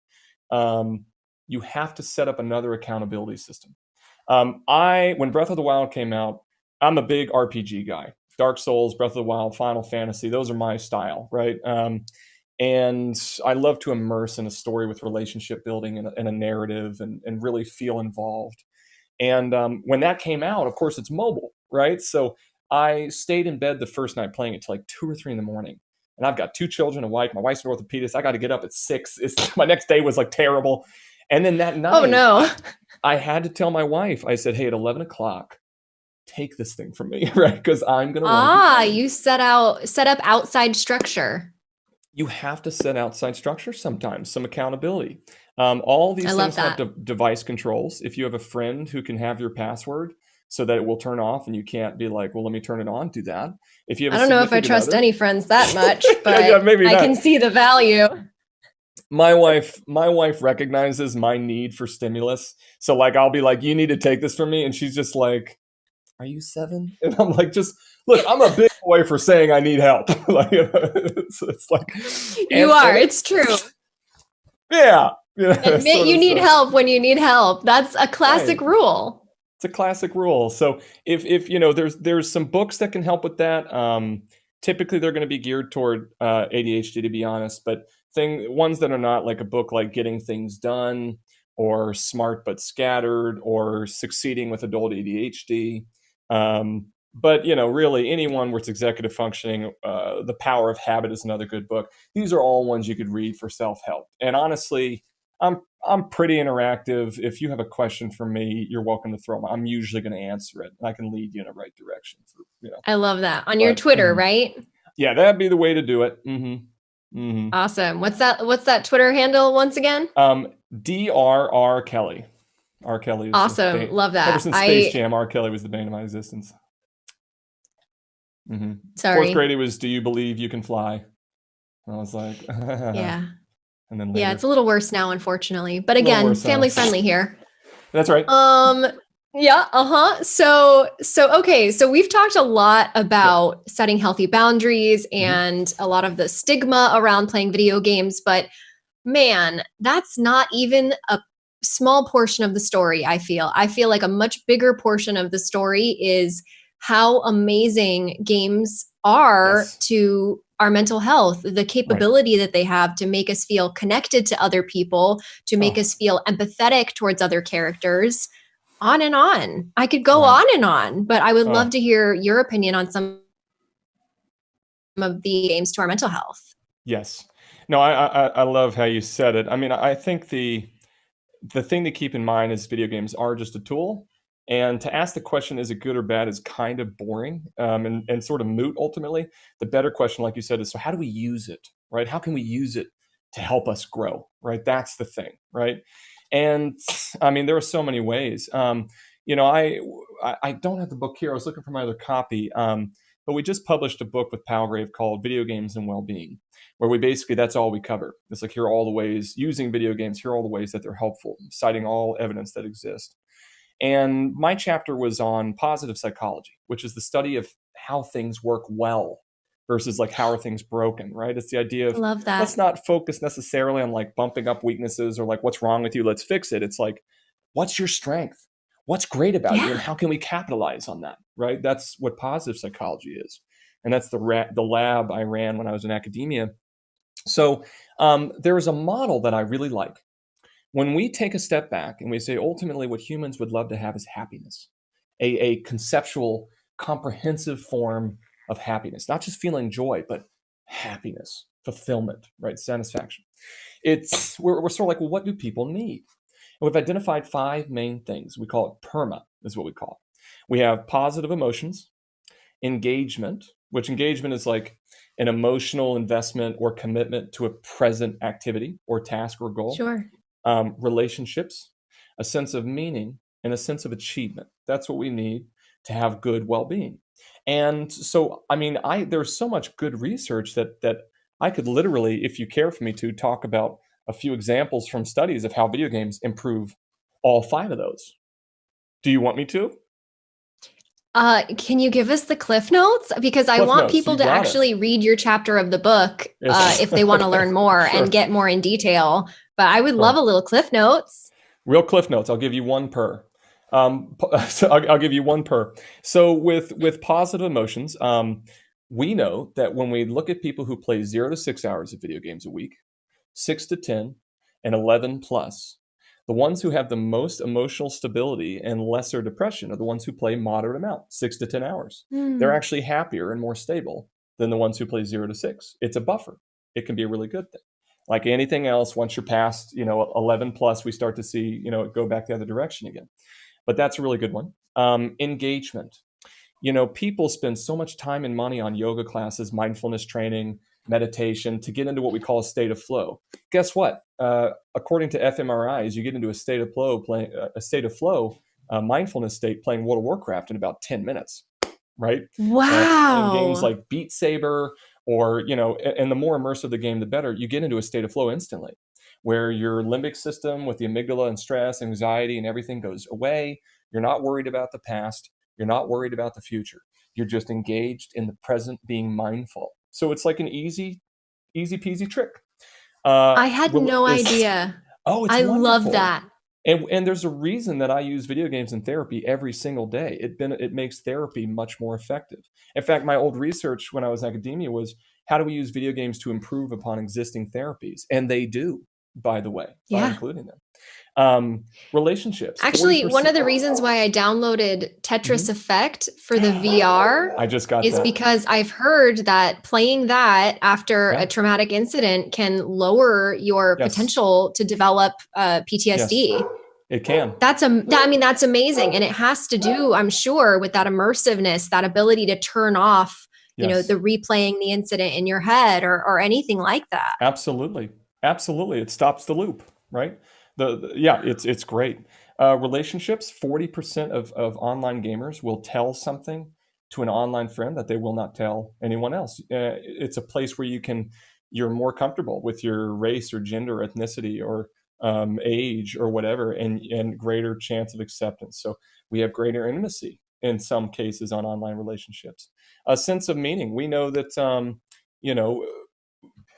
Um, you have to set up another accountability system. Um, I when Breath of the Wild came out, I'm a big RPG guy. Dark Souls, Breath of the Wild, Final Fantasy, those are my style, right? Um, and I love to immerse in a story with relationship building and a, and a narrative and, and really feel involved. And um, when that came out, of course, it's mobile, right? So I stayed in bed the first night playing it till like two or three in the morning. And I've got two children, a wife. My wife's an orthopedist. I got to get up at six. It's, [LAUGHS] my next day was like terrible. And then that night, oh no, I had to tell my wife. I said, "Hey, at eleven o'clock, take this thing from me, [LAUGHS] right? Because I'm gonna." Ah, you set out set up outside structure. You have to set outside structure sometimes, some accountability. Um, all these I things have de- device controls. If you have a friend who can have your password so that it will turn off and you can't be like, well, let me turn it on, do that. If you have I don't know if I trust other- any friends that much, [LAUGHS] but yeah, maybe I can see the value. my wife my wife recognizes my need for stimulus so like i'll be like you need to take this from me and she's just like are you seven [LAUGHS] and i'm like just look i'm a big [LAUGHS] boy for saying i need help [LAUGHS] like you know, it's, it's like You and- are. and- It's true. [LAUGHS] yeah, yeah Admit you need stuff. help when you need help. That's a classic Right. rule. it's a classic rule so if if you know there's there's some books that can help with that um typically they're going to be geared toward uh, adhd to be honest but thing ones that are not like a book like getting things done or smart but scattered or succeeding with adult adhd um, but you know really anyone with executive functioning uh, the power of habit is another good book these are all ones you could read for self-help and honestly i'm i'm pretty interactive if you have a question for me you're welcome to throw them i'm usually going to answer it and i can lead you in the right direction for you know I love that. On your But, Twitter, mhm. right? yeah that'd be the way to do it mm-hmm mm-hmm Awesome. What's that what's that Twitter handle once again? um drr kelly r kelly is Awesome. Love that. ever since space I jam r kelly was the bane of my existence hmm sorry. Fourth grade, it was "Do you believe you can fly?" And I was like, [LAUGHS] Yeah. And then later, Yeah, it's a little worse now, unfortunately. But again, now. family friendly here. that's right. Um yeah, uh-huh. So so okay, so we've talked a lot about setting healthy boundaries Mm-hmm. and a lot of the stigma around playing video games, but man, that's not even a small portion of the story, I feel. I feel like a much bigger portion of the story is how amazing games are Yes. to our mental health, the capability that they have to make us feel connected to other people, to make Oh. us feel empathetic towards other characters, on and on. I could go Right. on and on, but I would Oh. love to hear your opinion on some of the games to our mental health. Yes. No, I, I I love how you said it. I mean, I think the the thing to keep in mind is video games are just a tool, and to ask the question is it good or bad is kind of boring um, and and sort of moot ultimately. The better question, like you said, is so how do we use it, right? How can we use it to help us grow, right? That's the thing, right? And I mean, there are so many ways. Um, you know, I, I don't have the book here. I was looking for my other copy. Um, but we just published a book with Palgrave called Video Games and Wellbeing, where we basically that's all we cover. It's like here are all the ways using video games, here are all the ways that they're helpful, citing all evidence that exists. And my chapter was on positive psychology, which is the study of how things work well versus like how are things broken, right? It's the idea of love that. let's not focus necessarily on like bumping up weaknesses or like what's wrong with you, let's fix it. It's like what's your strength? What's great about you and how can we capitalize on that, right? That's what positive psychology is. And that's the ra- the lab I ran when I was in academia. So um, there is a model that I really like. When we take a step back and we say ultimately what humans would love to have is happiness, a, a conceptual, comprehensive form of happiness, not just feeling joy, but happiness, fulfillment, right? Satisfaction. It's we're, we're sort of like, well, what do people need? And we've identified five main things. We call it PERMA, is what we call it. We have positive emotions, engagement, which engagement is like an emotional investment or commitment to a present activity or task or goal. Sure. Um, relationships, a sense of meaning, and a sense of achievement. That's what we need to have good well-being. And so, I mean, I there's so much good research that that I could literally, if you care for me to, talk about a few examples from studies of how video games improve all five of those. Do you want me to? Uh, can you give us the cliff notes? Because I Cliff want notes, people to got it. actually read your chapter of the book uh, if they want to [LAUGHS] learn more Sure. and get more in detail. But I would love a little cliff notes. Real cliff notes. I'll give you one per. Um, [LAUGHS] so I'll, I'll give you one per. So with with positive emotions, um, we know that when we look at people who play zero to six hours of video games a week, six to ten, and eleven plus, the ones who have the most emotional stability and lesser depression are the ones who play moderate amount, six to ten hours. Hmm. They're actually happier and more stable than the ones who play zero to six. It's a buffer. It can be a really good thing. Like anything else, once you're past, you know, 11 plus, we start to see, you know, go back the other direction again. But that's a really good one. Um, engagement. You know, people spend so much time and money on yoga classes, mindfulness training, meditation to get into what we call a state of flow. Guess what? Uh, according to fMRIs, you get into a state of flow, playing uh, a state of flow, uh, mindfulness state, playing World of Warcraft in about ten minutes. Right? Wow. Uh, games like Beat Saber, or you know, and the more immersive the game, the better. You get into a state of flow instantly, where your limbic system with the amygdala and stress, anxiety, and everything goes away. You're not worried about the past. You're not worried about the future. You're just engaged in the present, being mindful. So it's like an easy, easy peasy trick. Uh, I had no idea. Oh, I wonderful. love that. And, and there's a reason that I use video games in therapy every single day. It been it makes therapy much more effective. In fact, my old research when I was in academia was how do we use video games to improve upon existing therapies? And they do, by the way, by yeah. including them um, relationships. Actually, 40%. one of the reasons why I downloaded Tetris mm-hmm. Effect for the VR I just got is that. because I've heard that playing that after yeah. a traumatic incident can lower your yes. potential to develop uh, PTSD. Yes. It can. That's a. I mean, that's amazing, and it has to do, I'm sure, with that immersiveness, that ability to turn off, you yes. know, the replaying the incident in your head or or anything like that. Absolutely, absolutely. It stops the loop, right? The, the yeah, it's it's great. Uh, relationships. Forty percent of of online gamers will tell something to an online friend that they will not tell anyone else. Uh, it's a place where you can you're more comfortable with your race or gender, ethnicity, or um, age or whatever, and and greater chance of acceptance. So we have greater intimacy in some cases on online relationships. A sense of meaning. We know that um, you know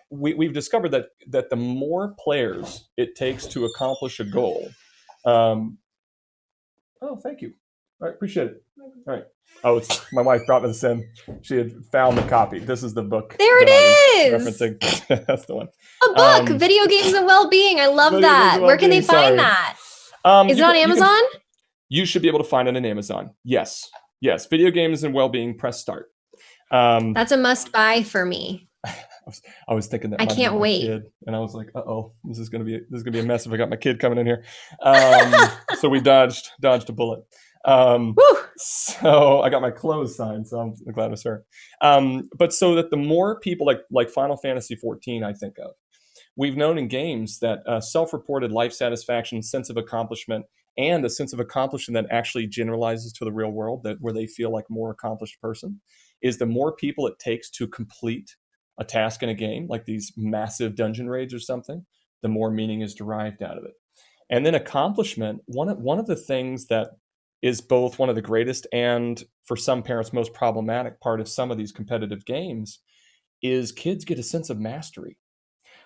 we, we've discovered that that the more players it takes to accomplish a goal. Um, oh, thank you. All right, appreciate it. All right. Oh, it's my wife brought this in. She had found the copy. This is the book. There it is. Referencing. [LAUGHS] That's the one. A book, um, Video Games and Well-Being. I love that. Where can they find Sorry. that? Um, is it on Amazon? You, can, you, should be able to find it on Amazon. Yes. Yes. Video Games and Well-Being. Press start. Um, That's a must buy for me [LAUGHS] was, I was thinking that I can't wait, kid, and I was like, "Uh oh, this is gonna be this is gonna be a mess if I got my kid coming in here." Um, [LAUGHS] so we dodged dodged a bullet. Um, so I got my clothes signed, so I'm glad it's her. Um, but so that the more people like like Final Fantasy 14, I think of, we've known in games that uh, self-reported life satisfaction, sense of accomplishment, and a sense of accomplishment that actually generalizes to the real world, that where they feel like more accomplished person, is the more people it takes to complete a task in a game, like these massive dungeon raids or something, the more meaning is derived out of it. And then accomplishment, one of, one of the things that is both one of the greatest and for some parents most problematic part of some of these competitive games is kids get a sense of mastery.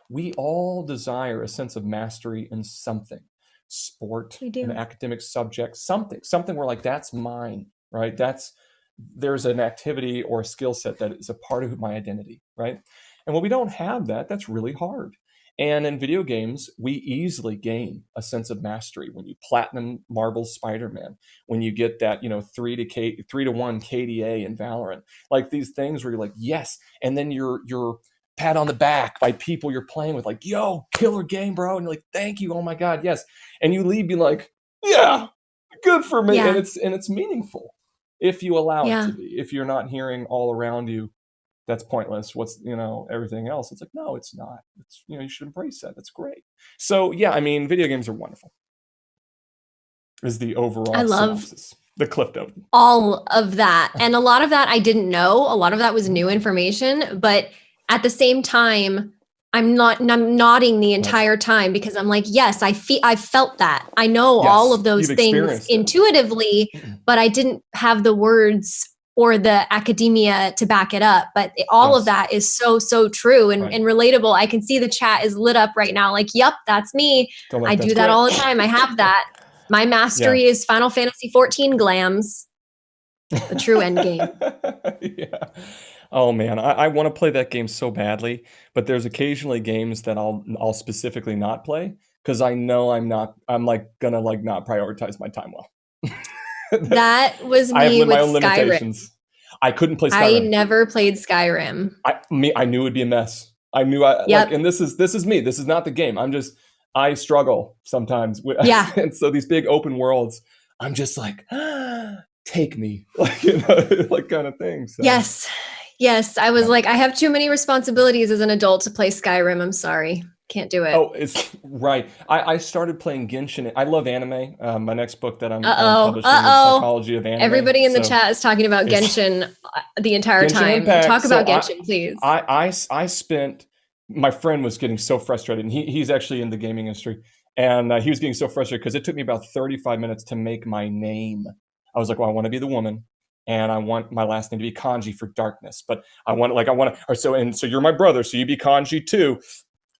We all desire a sense of mastery in something sport, an academic subject, something, something where like that's mine, right? That's there's an activity or a skill set that is a part of my identity, right? And when we don't have that, that's really hard. And in video games, we easily gain a sense of mastery when you platinum Marvel Spider-Man, when you get that, you know, three to K three to one KDA in Valorant. Like these things where you're like, yes, and then you're you're pat on the back by people you're playing with, like, yo, killer game, bro. And you're like, thank you, oh my God, yes. And you leave being like, yeah, good for me. Yeah. And it's and it's meaningful if you allow yeah. it to be. If you're not hearing all around you, that's pointless. What's you know everything else? It's like no, it's not. It's you know you should embrace that. That's great. So yeah, I mean, video games are wonderful. Is the overall I love synopsis. the cliff note. All of that, and a lot of that I didn't know. A lot of that was new information, but at the same time, I'm not I'm nodding the entire time because I'm like, yes, I feel I felt that. I know yes, all of those things intuitively, but I didn't have the words or the academia to back it up. But all yes. of that is so, so true and, right. and relatable. I can see the chat is lit up right now. Like, yep, that's me. I do that great. all the time. I have that. My [LAUGHS] mastery yeah. is Final Fantasy 14 glams. The true end game. [LAUGHS] yeah. Oh man, I, I want to play that game so badly, but there's occasionally games that I'll I'll specifically not play because I know I'm not I'm like gonna like not prioritize my time well. [LAUGHS] that was me with Skyrim. I couldn't play Skyrim. I never played Skyrim. I me I knew it'd be a mess. I knew I yep. like and this is this is me. This is not the game. I'm just I struggle sometimes with yeah. [LAUGHS] and so these big open worlds, I'm just like [GASPS] take me [LAUGHS] like you know like kind of thing. So. Yes. Yes, I was like, I have too many responsibilities as an adult to play Skyrim. I'm sorry. Can't do it. Oh, it's right. I, I started playing Genshin. I love anime. Um, my next book that I'm, I'm publishing uh-oh. is Psychology of Anime. Everybody in the chat is talking about Genshin uh, the entire Genshin time. Impact. Talk about So I- Genshin, please. I, I I spent my friend was getting so frustrated and he, he's actually in the gaming industry and uh, he was getting so frustrated because it took me about 35 minutes to make my name i was like well i want to be the woman and i want my last name to be kanji for darkness but i want like i want to so and so you're my brother so you be kanji too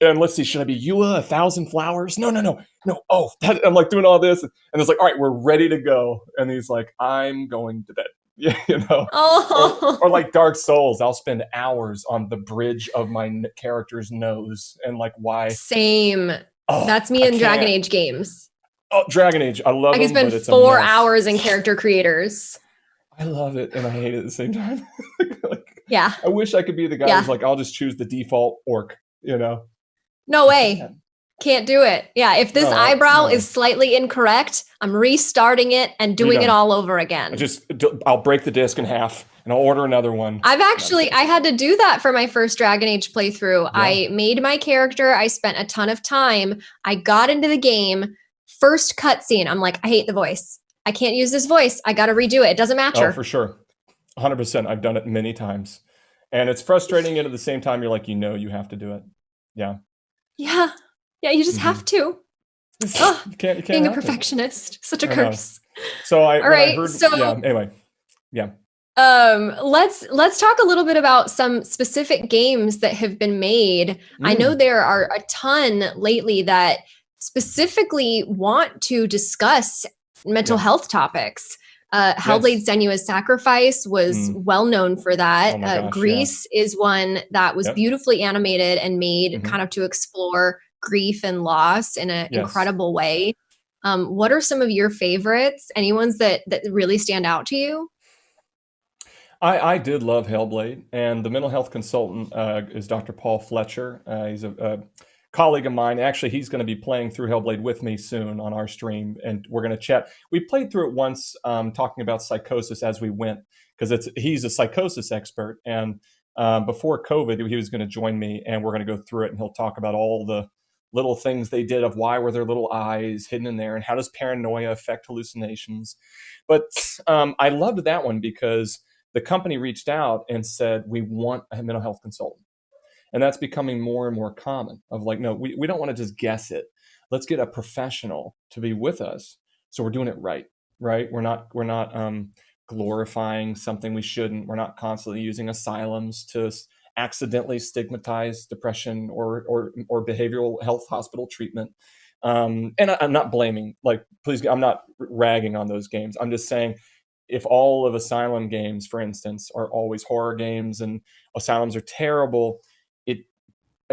and let's see should i be yua uh, a thousand flowers no no no no oh [LAUGHS] that, i'm like doing all this and it's like all right we're ready to go and he's like i'm going to bed yeah [LAUGHS] you know oh, or like Dark Souls, I'll spend hours on the bridge of my character's nose and like why. same. Oh, That's me in Dragon. Age games. Oh, Dragon Age, I love I can them, spend but it's a four hours in character creators. I love it and I hate it at the same time. [LAUGHS] like, Yeah, I wish I could be the guy Yeah. who's like, I'll just choose the default orc. You know? no way. Can't do it. Yeah, if this No, eyebrow no. is slightly incorrect, I'm restarting it and doing it all over again. I just I'll break the disc in half and I'll order another one. I've actually I had to do that for my first Dragon Age playthrough. I made my character, I spent a ton of time. I got into the game, first cutscene, I'm like, I hate the voice. I can't use this voice. I got to redo it. It doesn't match Oh, her. for sure. 100%. I've done it many times. And it's frustrating and at the same time you're like, you know you have to do it. Yeah. yeah. Yeah, you just Mhm. have to. Ugh, you can't you can't Being a it. perfectionist, such a I know. curse. So I, All right, I heard so- yeah, anyway. Yeah. Um, let's let's talk a little bit about some specific games that have been made. I know Mm. there are a ton lately that specifically want to discuss mental Yeah. health topics. Uh, Hellblade Yes. Senua's Sacrifice was Mm. well known for that. Oh uh, gosh, yeah. Gris is one that was Yep. beautifully animated and made Mhm. kind of to explore grief and loss in an Yes. incredible way. Um, what are some of your favorites? Any ones that that really stand out to you? I, I did love Hellblade, and the mental health consultant uh, is Dr. Paul Fletcher. Uh, he's a, a colleague of mine. Actually, he's going to be playing through Hellblade with me soon on our stream, and we're going to chat. We played through it once, um, talking about psychosis as we went, because it's he's a psychosis expert, and um, before COVID, he was going to join me, and we're going to go through it, and he'll talk about all the little things they did of why were their little eyes hidden in there, and how does paranoia affect hallucinations. But um, I loved that one because the company reached out and said we want a mental health consultant and that's becoming more and more common of like no we, we don't want to just guess it. Let's get a professional to be with us so we're doing it right right? We're not we're not um, glorifying something we shouldn't. We're not constantly using asylums to accidentally stigmatize depression or or or behavioral health hospital treatment. Um, and I, i'm not blaming like please i'm not ragging on those games. I'm just saying if all of asylum games for instance are always horror games and asylums are terrible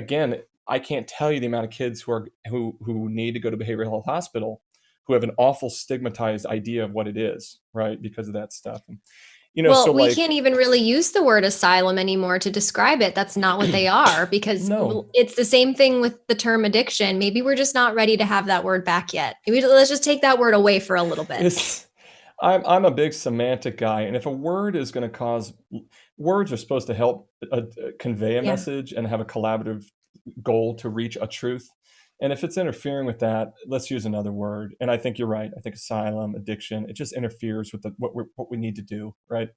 again i can't tell you the amount of kids who are who who need to go to behavioral health hospital who have an awful stigmatized idea of what it is right because of that stuff and, you know well, so we like can't even really use the word asylum anymore to describe it. That's not what they [CLEARS THROAT] are because No. it's the same thing with the term addiction. Maybe we're just not ready to have that word back yet. Maybe let's just take that word away for a little bit. It's, I'm, I'm a big semantic guy, and if a word is going to cause, words are supposed to help uh, uh, convey a Yeah. message and have a collaborative goal to reach a truth. And if it's interfering with that, let's use another word. And I think you're right. I think asylum, addiction, it just interferes with the, what we what we need to do, right?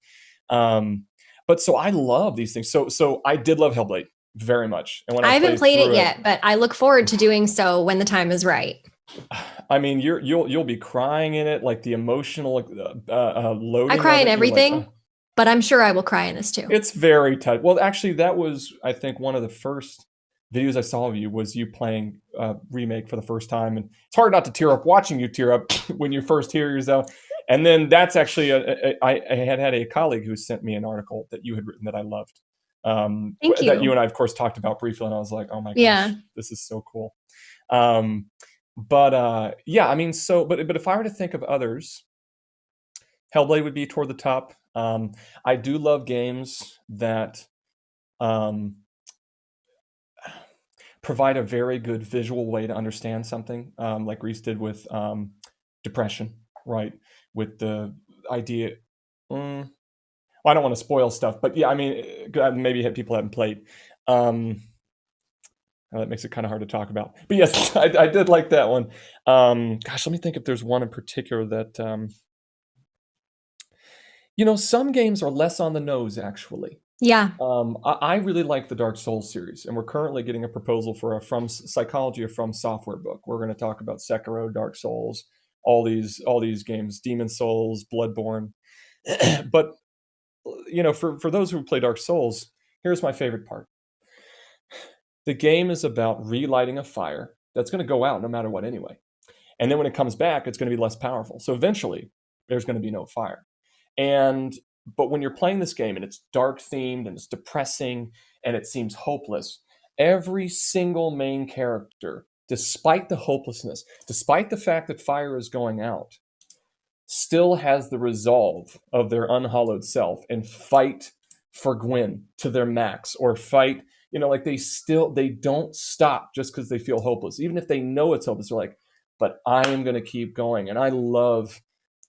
Um, but so I love these things. So so I did love Hellblade very much. And when I, I haven't played it through yet, but I look forward to doing so when the time is right. I mean, you're you'll you'll be crying in it, like the emotional uh, uh, loading. I cry in it, you're like, everything, "Oh." But I'm sure I will cry in this too. It's very tight. Well, actually, that was I think one of the first videos I saw of you was you playing uh, remake for the first time, and it's hard not to tear up watching you tear up [LAUGHS] when you first hear yourself. And then that's actually a, a, I, I had had a colleague who sent me an article that you had written that I loved. Um, Thank That you. you and I, of course, talked about briefly, and I was like, oh my gosh, Yeah. this is so cool. Um, but uh, yeah, I mean, so but but if I were to think of others, Hellblade would be toward the top. Um, I do love games that um, provide a very good visual way to understand something, um, like Gris did with um, depression, right? With the idea, mm, well, I don't want to spoil stuff, but yeah, I mean, uh, maybe hit people haven't played. Um, that makes it kind of hard to talk about. But yes, [LAUGHS] I, I did like that one. Um, gosh, let me think if there's one in particular that. Um, you know, some games are less on the nose, actually. Yeah. Um, I, I really like the Dark Souls series, and we're currently getting a proposal for a From Psychology of From Software book. We're going to talk about Sekiro, Dark Souls, all these all these games, Demon Souls, Bloodborne. [CLEARS THROAT] but you know, for for those who play Dark Souls, here's my favorite part. The game is about relighting a fire that's going to go out no matter what anyway. And then when it comes back, it's going to be less powerful. So eventually, there's going to be no fire. And but when you're playing this game and it's dark themed and it's depressing and it seems hopeless, every single main character, despite the hopelessness, despite the fact that fire is going out, still has the resolve of their unhollowed self and fight for Gwyn to their max or fight, you know, like they still they don't stop just because they feel hopeless. Even if they know it's hopeless, they're like, but I am gonna keep going. And I love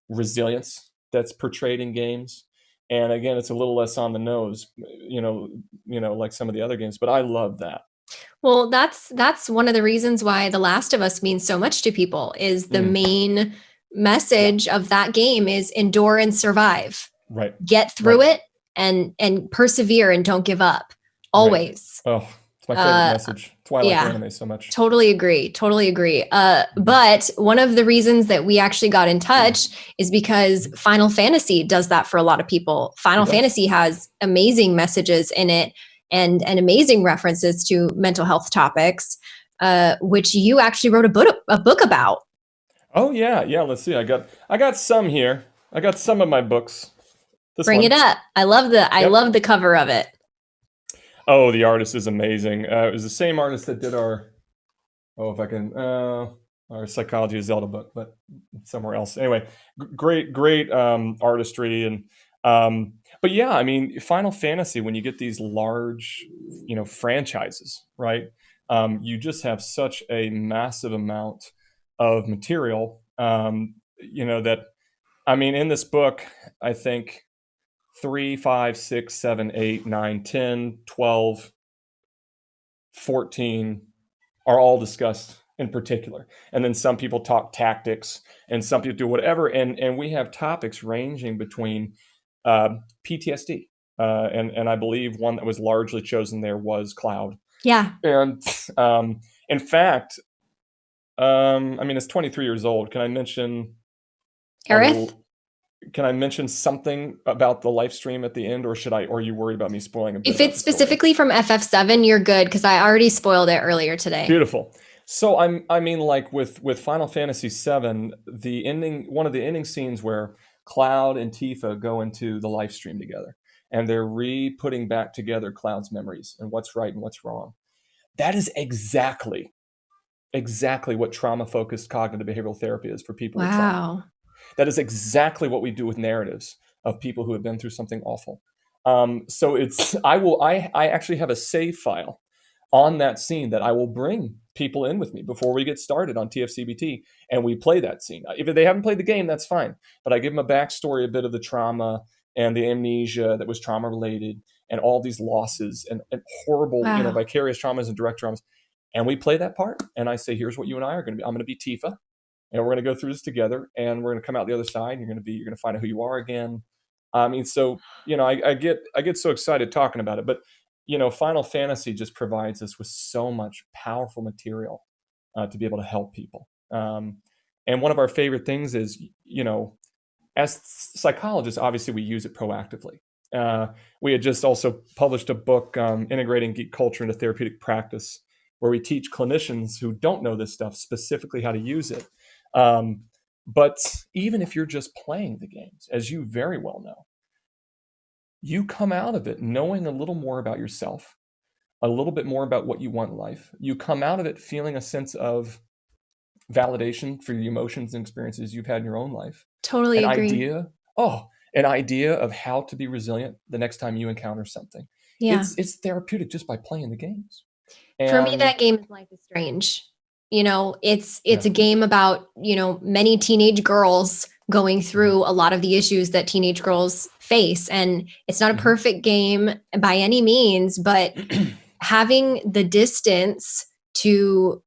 resilience that's portrayed in games. And again it's a little less on the nose you know you know like some of the other games but i love that. Well that's that's one of the reasons why the last of us means so much to people is the mm. main message of that game is endure and survive. Right. Get through right. it and and persevere and don't give up. Always. Right. oh it's my favorite uh, message. That's why I yeah, like anime so much. Totally agree. Totally agree. Uh, but one of the reasons that we actually got in touch is because Final Fantasy does that for a lot of people. Final Fantasy has amazing messages in it and and amazing references to mental health topics, uh, which you actually wrote a book a book about. Oh yeah, yeah. Let's see. I got I got some here. I got some of my books. This Bring one. it up. I love the I love the cover of it. Oh, the artist is amazing. Uh, it was the same artist that did our, oh, if I can, uh, our Psychology of Zelda book, but somewhere else. Anyway, great, great um, artistry and, um, but yeah, I mean, Final Fantasy, when you get these large, you know, franchises, right? Um, you just have such a massive amount of material, um, you know, that, I mean, in this book, I think 3, 5, 6, 7, 8, 9, 10, 12, 14 are all discussed in particular. And then some people talk tactics and some people do whatever. And, and we have topics ranging between uh, PTSD. Uh, and, and I believe one that was largely chosen there was cloud. Yeah. And um, in fact, um, I mean, it's 23 years old. Can I mention Aerith? Can I mention something about the Lifestream at the end, or should I? Or are you worried about me spoiling a? If it's specifically from FF7, you're good because I already spoiled it earlier today. Beautiful. So I'm, I mean, like with with Final Fantasy VII, the ending, one of the ending scenes where Cloud and Tifa go into the Lifestream together, and they're re-putting back together Cloud's memories and what's right and what's wrong. That is exactly, exactly what trauma-focused cognitive behavioral therapy is for people. Wow. That is exactly what we do with narratives of people who have been through something awful. Um, so it's I will I I actually have a save file on that scene that I will bring people in with me before we get started on TFCBT and we play that scene. If they haven't played the game, that's fine. But I give them a backstory, a bit of the trauma and the amnesia that was trauma related and all these losses and, and horrible, wow. you know, vicarious traumas and direct traumas. And we play that part. And I say, here's what you and I are going to be. I'm going to be Tifa and we're going to go through this together and we're going to come out the other side you're going to be you're going to find out who you are again. I mean so you know I, I, get i get so excited talking about it but you know final fantasy just provides us with so much powerful material uh, to be able to help people. Um, and one of our favorite things is you know as psychologists obviously we use it proactively. Uh, we had just also published a book um, integrating geek culture into therapeutic practice where we teach clinicians who don't know this stuff specifically how to use it um, but even if you're just playing the games, as you very well know, you come out of it knowing a little more about yourself, a little bit more about what you want in life. You come out of it feeling a sense of validation for the emotions and experiences you've had in your own life. Totally an agree. idea, oh, an idea of how to be resilient the next time you encounter something. Yeah. It's, it's therapeutic just by playing the games. And for me, that game is Life is Strange you know it's it's yeah. a game about you know many teenage girls going mm-hmm. through a lot of the issues that teenage girls face. And it's not a mm-hmm. perfect game by any means, but [CLEARS THROAT] having the distance to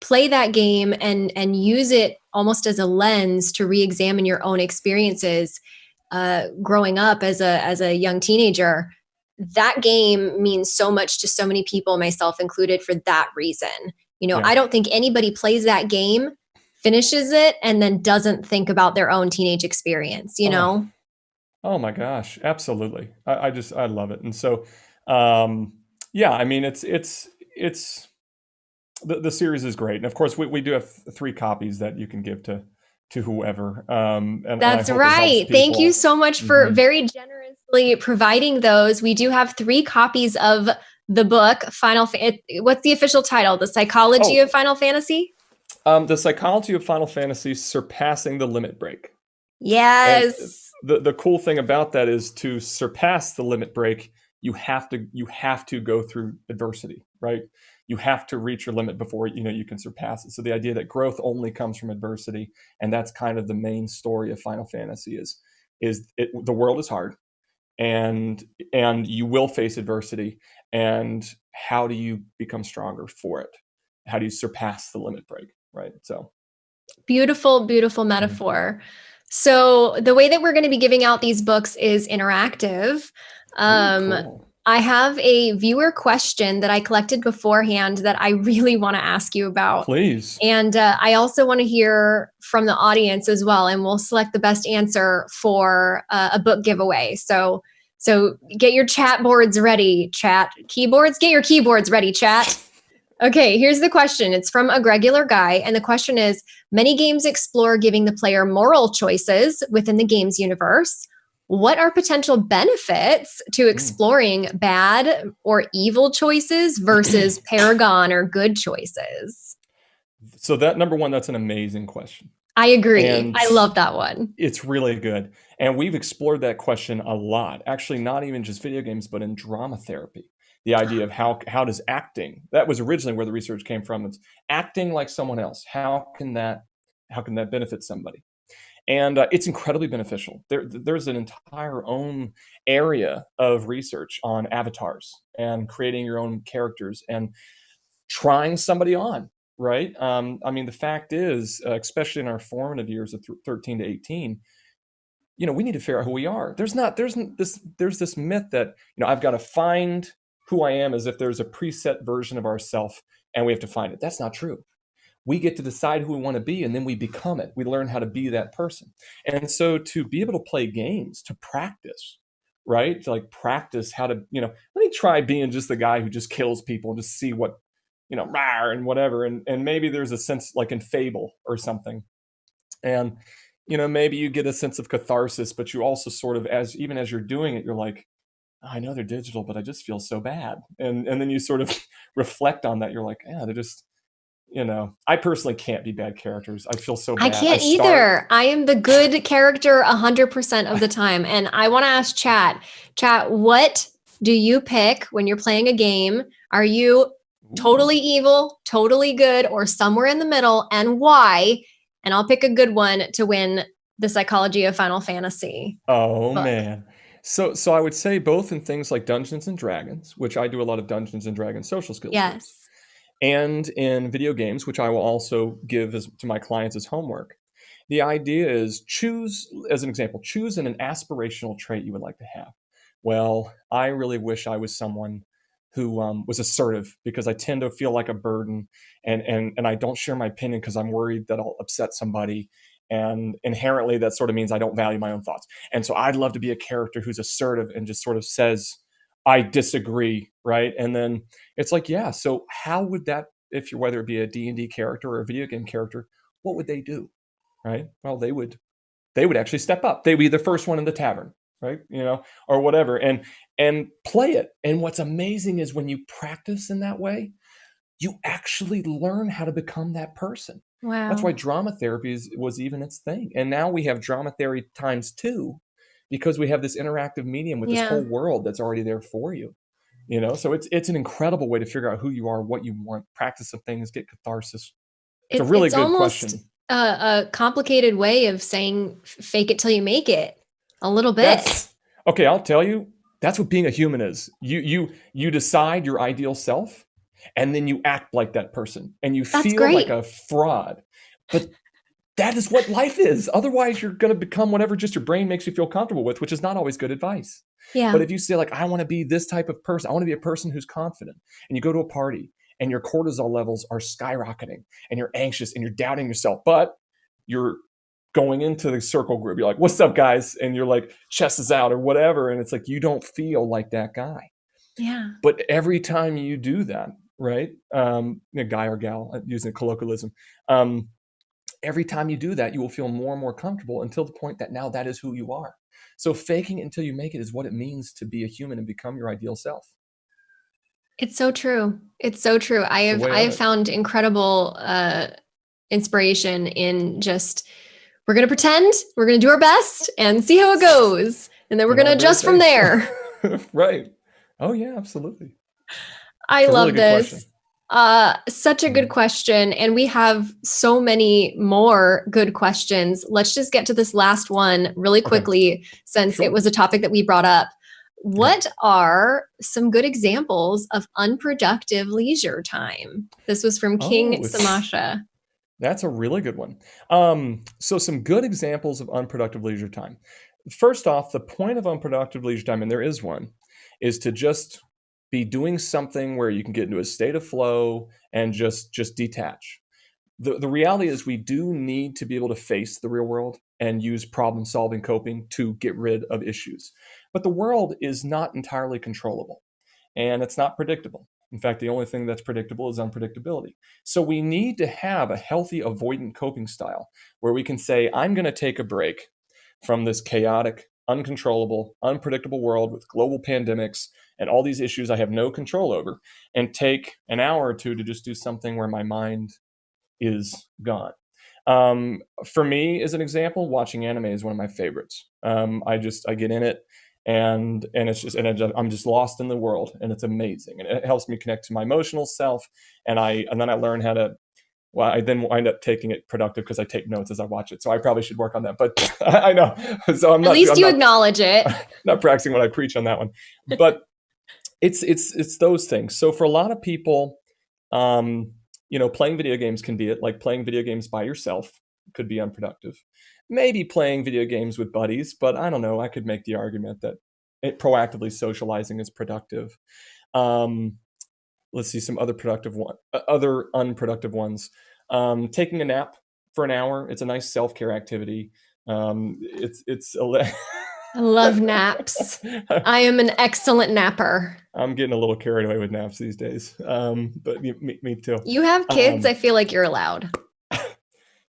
play that game and and use it almost as a lens to re-examine your own experiences uh, growing up as a as a young teenager that game means so much to so many people myself included for that reason you know yeah. i don't think anybody plays that game finishes it and then doesn't think about their own teenage experience you oh. know? Oh my gosh absolutely. I, I just i love it. And so um yeah i mean it's it's it's the, the series is great. And of course we, we do have three copies that you can give to to whoever um and that's and right. Thank you so much for mm-hmm. very generously providing those. We do have three copies of the book final Fa- what's the official title the psychology oh. of final fantasy um, the psychology of Final Fantasy surpassing the limit break. Yes. And the the cool thing about that is to surpass the limit break, you have to you have to go through adversity, right? You have to reach your limit before you know you can surpass it. So the idea that growth only comes from adversity, and that's kind of the main story of Final Fantasy is is it, the world is hard, and and you will face adversity, and how do you become stronger for it? How do you surpass the limit break? right? So beautiful, beautiful mm-hmm. metaphor. So the way that we're going to be giving out these books is interactive. Um, cool. I have a viewer question that I collected beforehand that I really want to ask you about. Please. And uh, I also want to hear from the audience as well, and we'll select the best answer for uh, a book giveaway. So, so get your chat boards ready, chat keyboards. Get your keyboards ready, chat. Okay, here's the question. It's from a regular guy. And the question is Many games explore giving the player moral choices within the game's universe. What are potential benefits to hmm. exploring mm. bad or evil choices versus [CLEARS THROAT] paragon or good choices? So, that number one, that's an amazing question. I agree. And I love that one. It's really good. And we've explored that question a lot. Actually, not even just video games, but in drama therapy. The idea of how how does acting that was originally where the research came from it's acting like someone else. How can that how can that benefit somebody? And uh, it's incredibly beneficial. There, there's an entire own area of research on avatars and creating your own characters and trying somebody on right? Um, i mean the fact is uh, especially in our formative years of th- 13 to 18 you know we need to figure out who we are there's not there's this there's this myth that you know i've got to find who I am as if there's a preset version of ourself and we have to find it. That's not true. We get to decide who we want to be and then we become it. We learn how to be that person. And so to be able to play games, to practice, right? To like practice how to, you know, let me try being just the guy who just kills people, and just see what, you know, and whatever. And and maybe there's a sense like in Fable or something. And you know, maybe you get a sense of catharsis, but you also sort of as even as you're doing it, you're like, I know they're digital, but I just feel so bad. And and then you sort of [LAUGHS] reflect on that. You're like, yeah, they're just, you know, I personally can't be bad characters. I feel so bad. I can't I either. I am the good character hundred percent of the time. And I want to ask chat, chat, what do you pick when you're playing a game? Are you totally evil, totally good, or somewhere in the middle, and why? And I'll pick a good one to win the psychology of Final Fantasy. Oh book. man. So, so I would say both in things like Dungeons and Dragons, which I do a lot of Dungeons and Dragons social skills. Yes. And in video games, which I will also give as, to my clients as homework. The idea is choose, as an example, choose an, an aspirational trait you would like to have. Well, I really wish I was someone who um, was assertive because I tend to feel like a burden and and and I don't share my opinion because I'm worried that I'll upset somebody. And inherently that sort of means i don't value my own thoughts. And so i'd love to be a character who's assertive and just sort of says i disagree right? And then it's like yeah so how would that if you're whether it be a d&d character or a video game character what would they do right? Well they would they would actually step up. They'd be the first one in the tavern right you know or whatever and and play it and what's amazing is when you practice in that way you actually learn how to become that person Wow. That's why drama therapy is, was even its thing. And now we have drama therapy times two because we have this interactive medium with this whole world that's already there for you. You know, so it's it's an incredible way to figure out who you are, what you want, practice some things, get catharsis. It's, a really it's good question. A, a complicated way of saying fake it till you make it. A little bit. That's, Okay, I'll tell you, that's what being a human is. You you you decide your ideal self and then you act like that person and you That's feel great. like a fraud. But that is what life is. Otherwise, you're going to become whatever just your brain makes you feel comfortable with, which is not always good advice. Yeah. But if you say like I want to be this type of person, I want to be a person who's confident and you go to a party and your cortisol levels are skyrocketing and you're anxious and you're doubting yourself, but you're going into the circle group. You're like, "What's up, guys?" and you're like, "Chest is out" or whatever, and it's like you don't feel like that guy. yeah. But every time you do that, right? Um, a guy or gal uh, using colloquialism. Um, every time you do that, you will feel more and more comfortable until the point that now that is who you are. So faking until you make it is what it means to be a human and become your ideal self. It's so true. It's so true. I have I have it. found incredible uh inspiration in just we're going to pretend, we're going to do our best and see how it goes. And then we're going to adjust from there. [LAUGHS] [LAUGHS] right. Oh yeah, absolutely. I It's a really love this. question. Uh, such a good Mhm. question. And we have so many more good questions. Let's just get to this last one really Okay. quickly since Sure. it was a topic that we brought up. What are some good examples of unproductive leisure time? This was from King Oh, Samasha. That's a really good one. Um, so some good examples of unproductive leisure time. First off, the point of unproductive leisure time, and there is one, is to just be doing something where you can get into a state of flow and just just detach. The, the reality is we do need to be able to face the real world and use problem solving coping to get rid of issues. But the world is not entirely controllable and it's not predictable. In fact, the only thing that's predictable is unpredictability. So we need to have a healthy avoidant coping style where we can say, I'm going to take a break from this chaotic, uncontrollable, unpredictable world with global pandemics and all these issues I have no control over, and take an hour or two to just do something where my mind is gone. Um, for me, as an example, watching anime is one of my favorites. Um, I just I get in it, and and it's just and it I'm just lost in the world, and it's amazing, and it helps me connect to my emotional self, and I and then I learn how to. Well, I then wind up taking it productive because I take notes as I watch it. So I probably should work on that. But [LAUGHS] I know. [LAUGHS] So I'm At not. least I'm you not- acknowledge it. [LAUGHS] not practicing what I preach on that one. But it's it's it's those things. So for a lot of people, um, you know, playing video games can be it. Like playing video games by yourself could be unproductive. Maybe playing video games with buddies, but I don't know. I could make the argument that it, proactively socializing is productive. Um, let's see some other productive one, uh, other unproductive ones. Um, taking a nap for an hour. It's a nice self care activity. Um, it's it's a I love [LAUGHS] naps. I am an excellent napper. I'm getting a little carried away with naps these days. Um, but me, me, me too. You have kids, Um, I feel like you're allowed.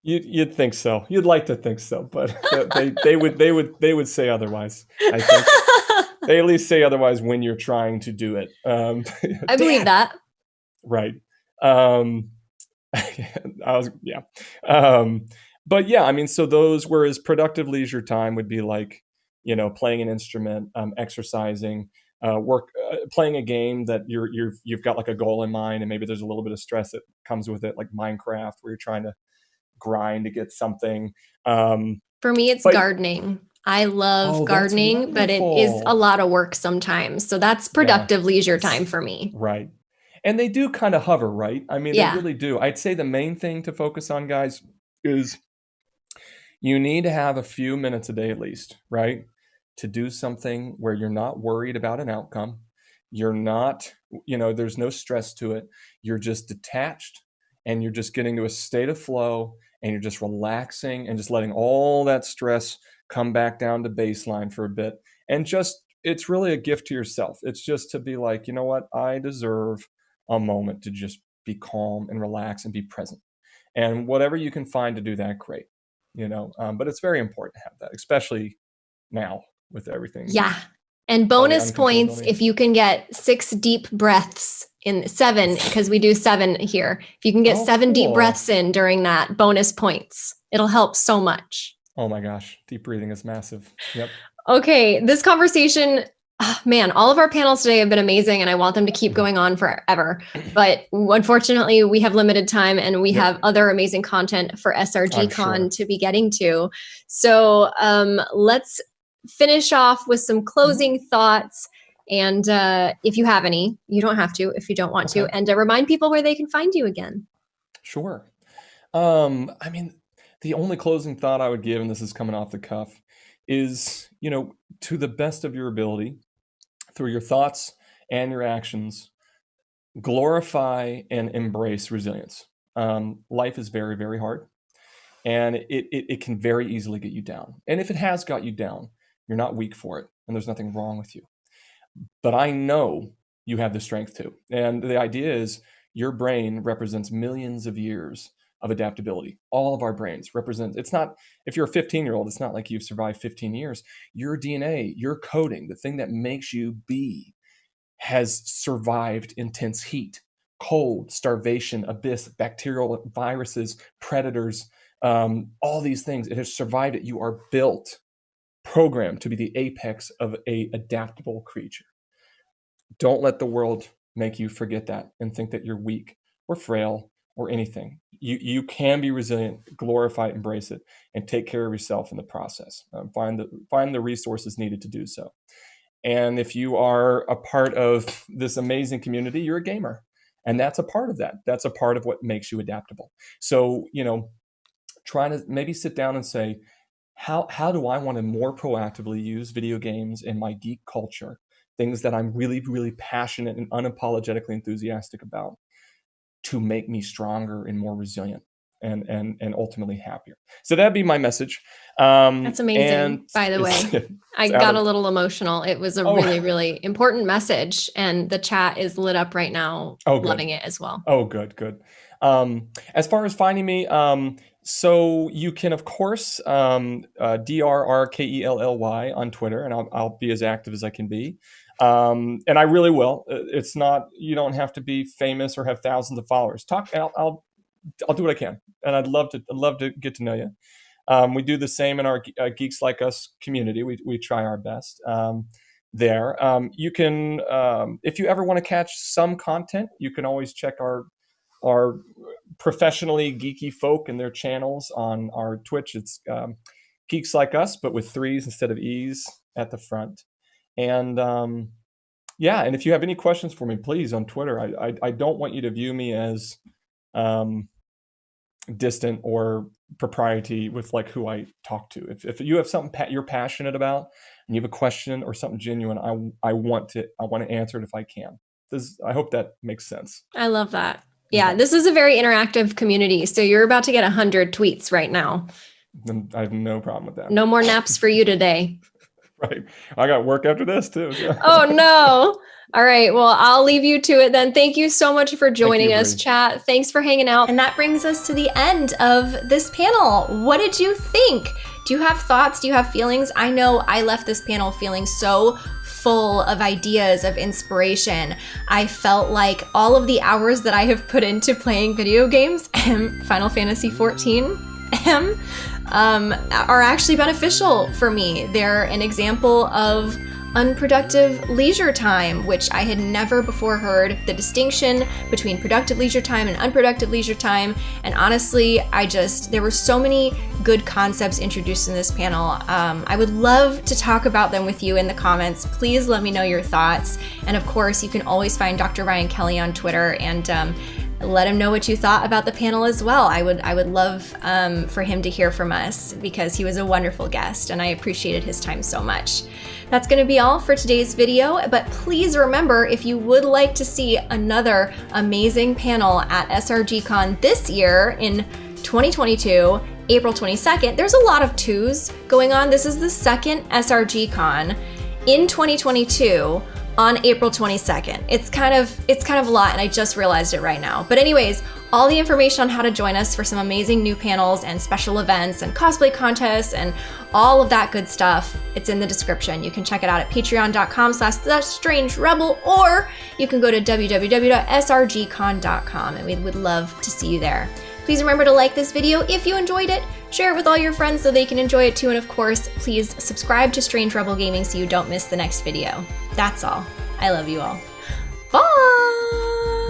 You'd, you'd think so. You'd like to think so, but [LAUGHS] they, they would they would they would say otherwise. I think [LAUGHS] they at least say otherwise when you're trying to do it. Um, [LAUGHS] I believe that. right. Um, I was yeah. Um, but yeah, I mean, so those whereas productive leisure time would be like you know playing an instrument, um, exercising, uh, work, uh, playing a game that you're you're you've got like a goal in mind, and maybe there's a little bit of stress that comes with it, like Minecraft, where you're trying to grind to get something. Um, For me, it's But- gardening. I love Oh, gardening, but it is a lot of work sometimes. So that's productive leisure time for me. Right. And they do kind of hover, right? I mean, Yeah. they really do. I'd say the main thing to focus on, guys, is you need to have a few minutes a day at least, right? To do something where you're not worried about an outcome. You're not, you know, there's no stress to it. You're just detached and you're just getting to a state of flow and you're just relaxing and just letting all that stress come back down to baseline for a bit. And just, it's really a gift to yourself. It's just to be like, you know what? I deserve a moment to just be calm and relax and be present. And whatever you can find to do that, great. You know, um, but it's very important to have that, especially now with everything. Yeah. And bonus points if you can get six deep breaths in seven, because we do seven here. If you can get Oh, seven deep breaths in during that, bonus points. It'll help so much. Oh my gosh, deep breathing is massive. Yep. Okay, this conversation, ah, man, all of our panels today have been amazing and I want them to keep going on forever. But unfortunately, we have limited time and we Yep. have other amazing content for SRG Con sure. to be getting to. So um, let's finish off with some closing mm-hmm. thoughts. And uh, if you have any, you don't have to if you don't want okay. to. And uh, remind people where they can find you again. Sure. Um, I mean, the only closing thought I would give, and this is coming off the cuff, is you know, to the best of your ability, through your thoughts and your actions, glorify and embrace resilience. Um, life is very, very hard, and it, it it can very easily get you down. And if it has got you down, you're not weak for it, and there's nothing wrong with you. But I know you have the strength to. And the idea is your brain represents millions of years of adaptability. All of our brains represent, it's not, if you're a 15 year old, it's not like you've survived 15 years. Your DNA, your coding, the thing that makes you be, has survived intense heat, cold, starvation, abyss, bacterial viruses, predators, um, all these things. It has survived it. You are built, programmed to be the apex of a adaptable creature. Don't let the world make you forget that and think that you're weak or frail or anything. You you can be resilient, glorify it, embrace it, and take care of yourself in the process. Um, find the find the resources needed to do so. And if you are a part of this amazing community, you're a gamer, and that's a part of that. That's a part of what makes you adaptable. So you know, trying to maybe sit down and say, how how do I want to more proactively use video games in my geek culture? Things that I'm really really passionate and unapologetically enthusiastic about to make me stronger and more resilient and and and ultimately happier. So that'd be my message. Um, That's amazing. by the way, [LAUGHS] I got a little emotional. It was a oh, really [LAUGHS] really important message, and the chat is lit up right now. Oh, good. loving it as well. Oh, good, good. Um, as far as finding me, um, so you can of course um, uh, D R R K E L L Y on Twitter, and I'll, I'll be as active as I can be. Um, and I really will. Uh, it's not you don't have to be famous or have thousands of followers. Talk. I'll I'll, I'll do what I can, and I'd love to I'd love to get to know you. Um, we do the same in our uh, Geeks Like Us community. We we try our best um, there. Um, you can um, if you ever want to catch some content, you can always check our our professionally geeky folk and their channels on our Twitch. It's um, Geeks Like Us, but with threes instead of e's at the front. And um, yeah, and if you have any questions for me, please on Twitter. I I, I don't want you to view me as um, distant or propriety with like who I talk to. If if you have something pa- you're passionate about and you have a question or something genuine, I I want to I want to answer it if I can. This I hope that makes sense. I love that. Yeah, this is a very interactive community. So you're about to get 100 tweets right now. I have no problem with that. No more naps for you today. [LAUGHS] right. I got work after this too. [LAUGHS] oh no. All right. Well, I'll leave you to it then. Thank you so much for joining you, us, chat. Thanks for hanging out. And that brings us to the end of this panel. What did you think? Do you have thoughts? Do you have feelings? I know I left this panel feeling so full of ideas, of inspiration. I felt like all of the hours that I have put into playing video games, [LAUGHS] Final Fantasy XIV, um, are actually beneficial for me. They're an example of unproductive leisure time, which I had never before heard the distinction between productive leisure time and unproductive leisure time. And honestly, I just, there were so many good concepts introduced in this panel. Um, I would love to talk about them with you in the comments. Please let me know your thoughts. And of course, you can always find Dr. Ryan Kelly on Twitter and um, let him know what you thought about the panel as well. I would I would love um, for him to hear from us because he was a wonderful guest and I appreciated his time so much. That's going to be all for today's video, but please remember if you would like to see another amazing panel at SRGCon this year in 2022, April 22nd, there's a lot of twos going on. This is the second SRGCon in 2022 on April 22nd. It's kind of it's kind of a lot and I just realized it right now. But anyways, all the information on how to join us for some amazing new panels and special events and cosplay contests and all of that good stuff, it's in the description. You can check it out at patreon.com slash strange rebel or you can go to www.srgcon.com and we would love to see you there. Please remember to like this video if you enjoyed it, share it with all your friends so they can enjoy it too, and of course, please subscribe to Strange Rebel Gaming so you don't miss the next video. That's all. I love you all. Bye!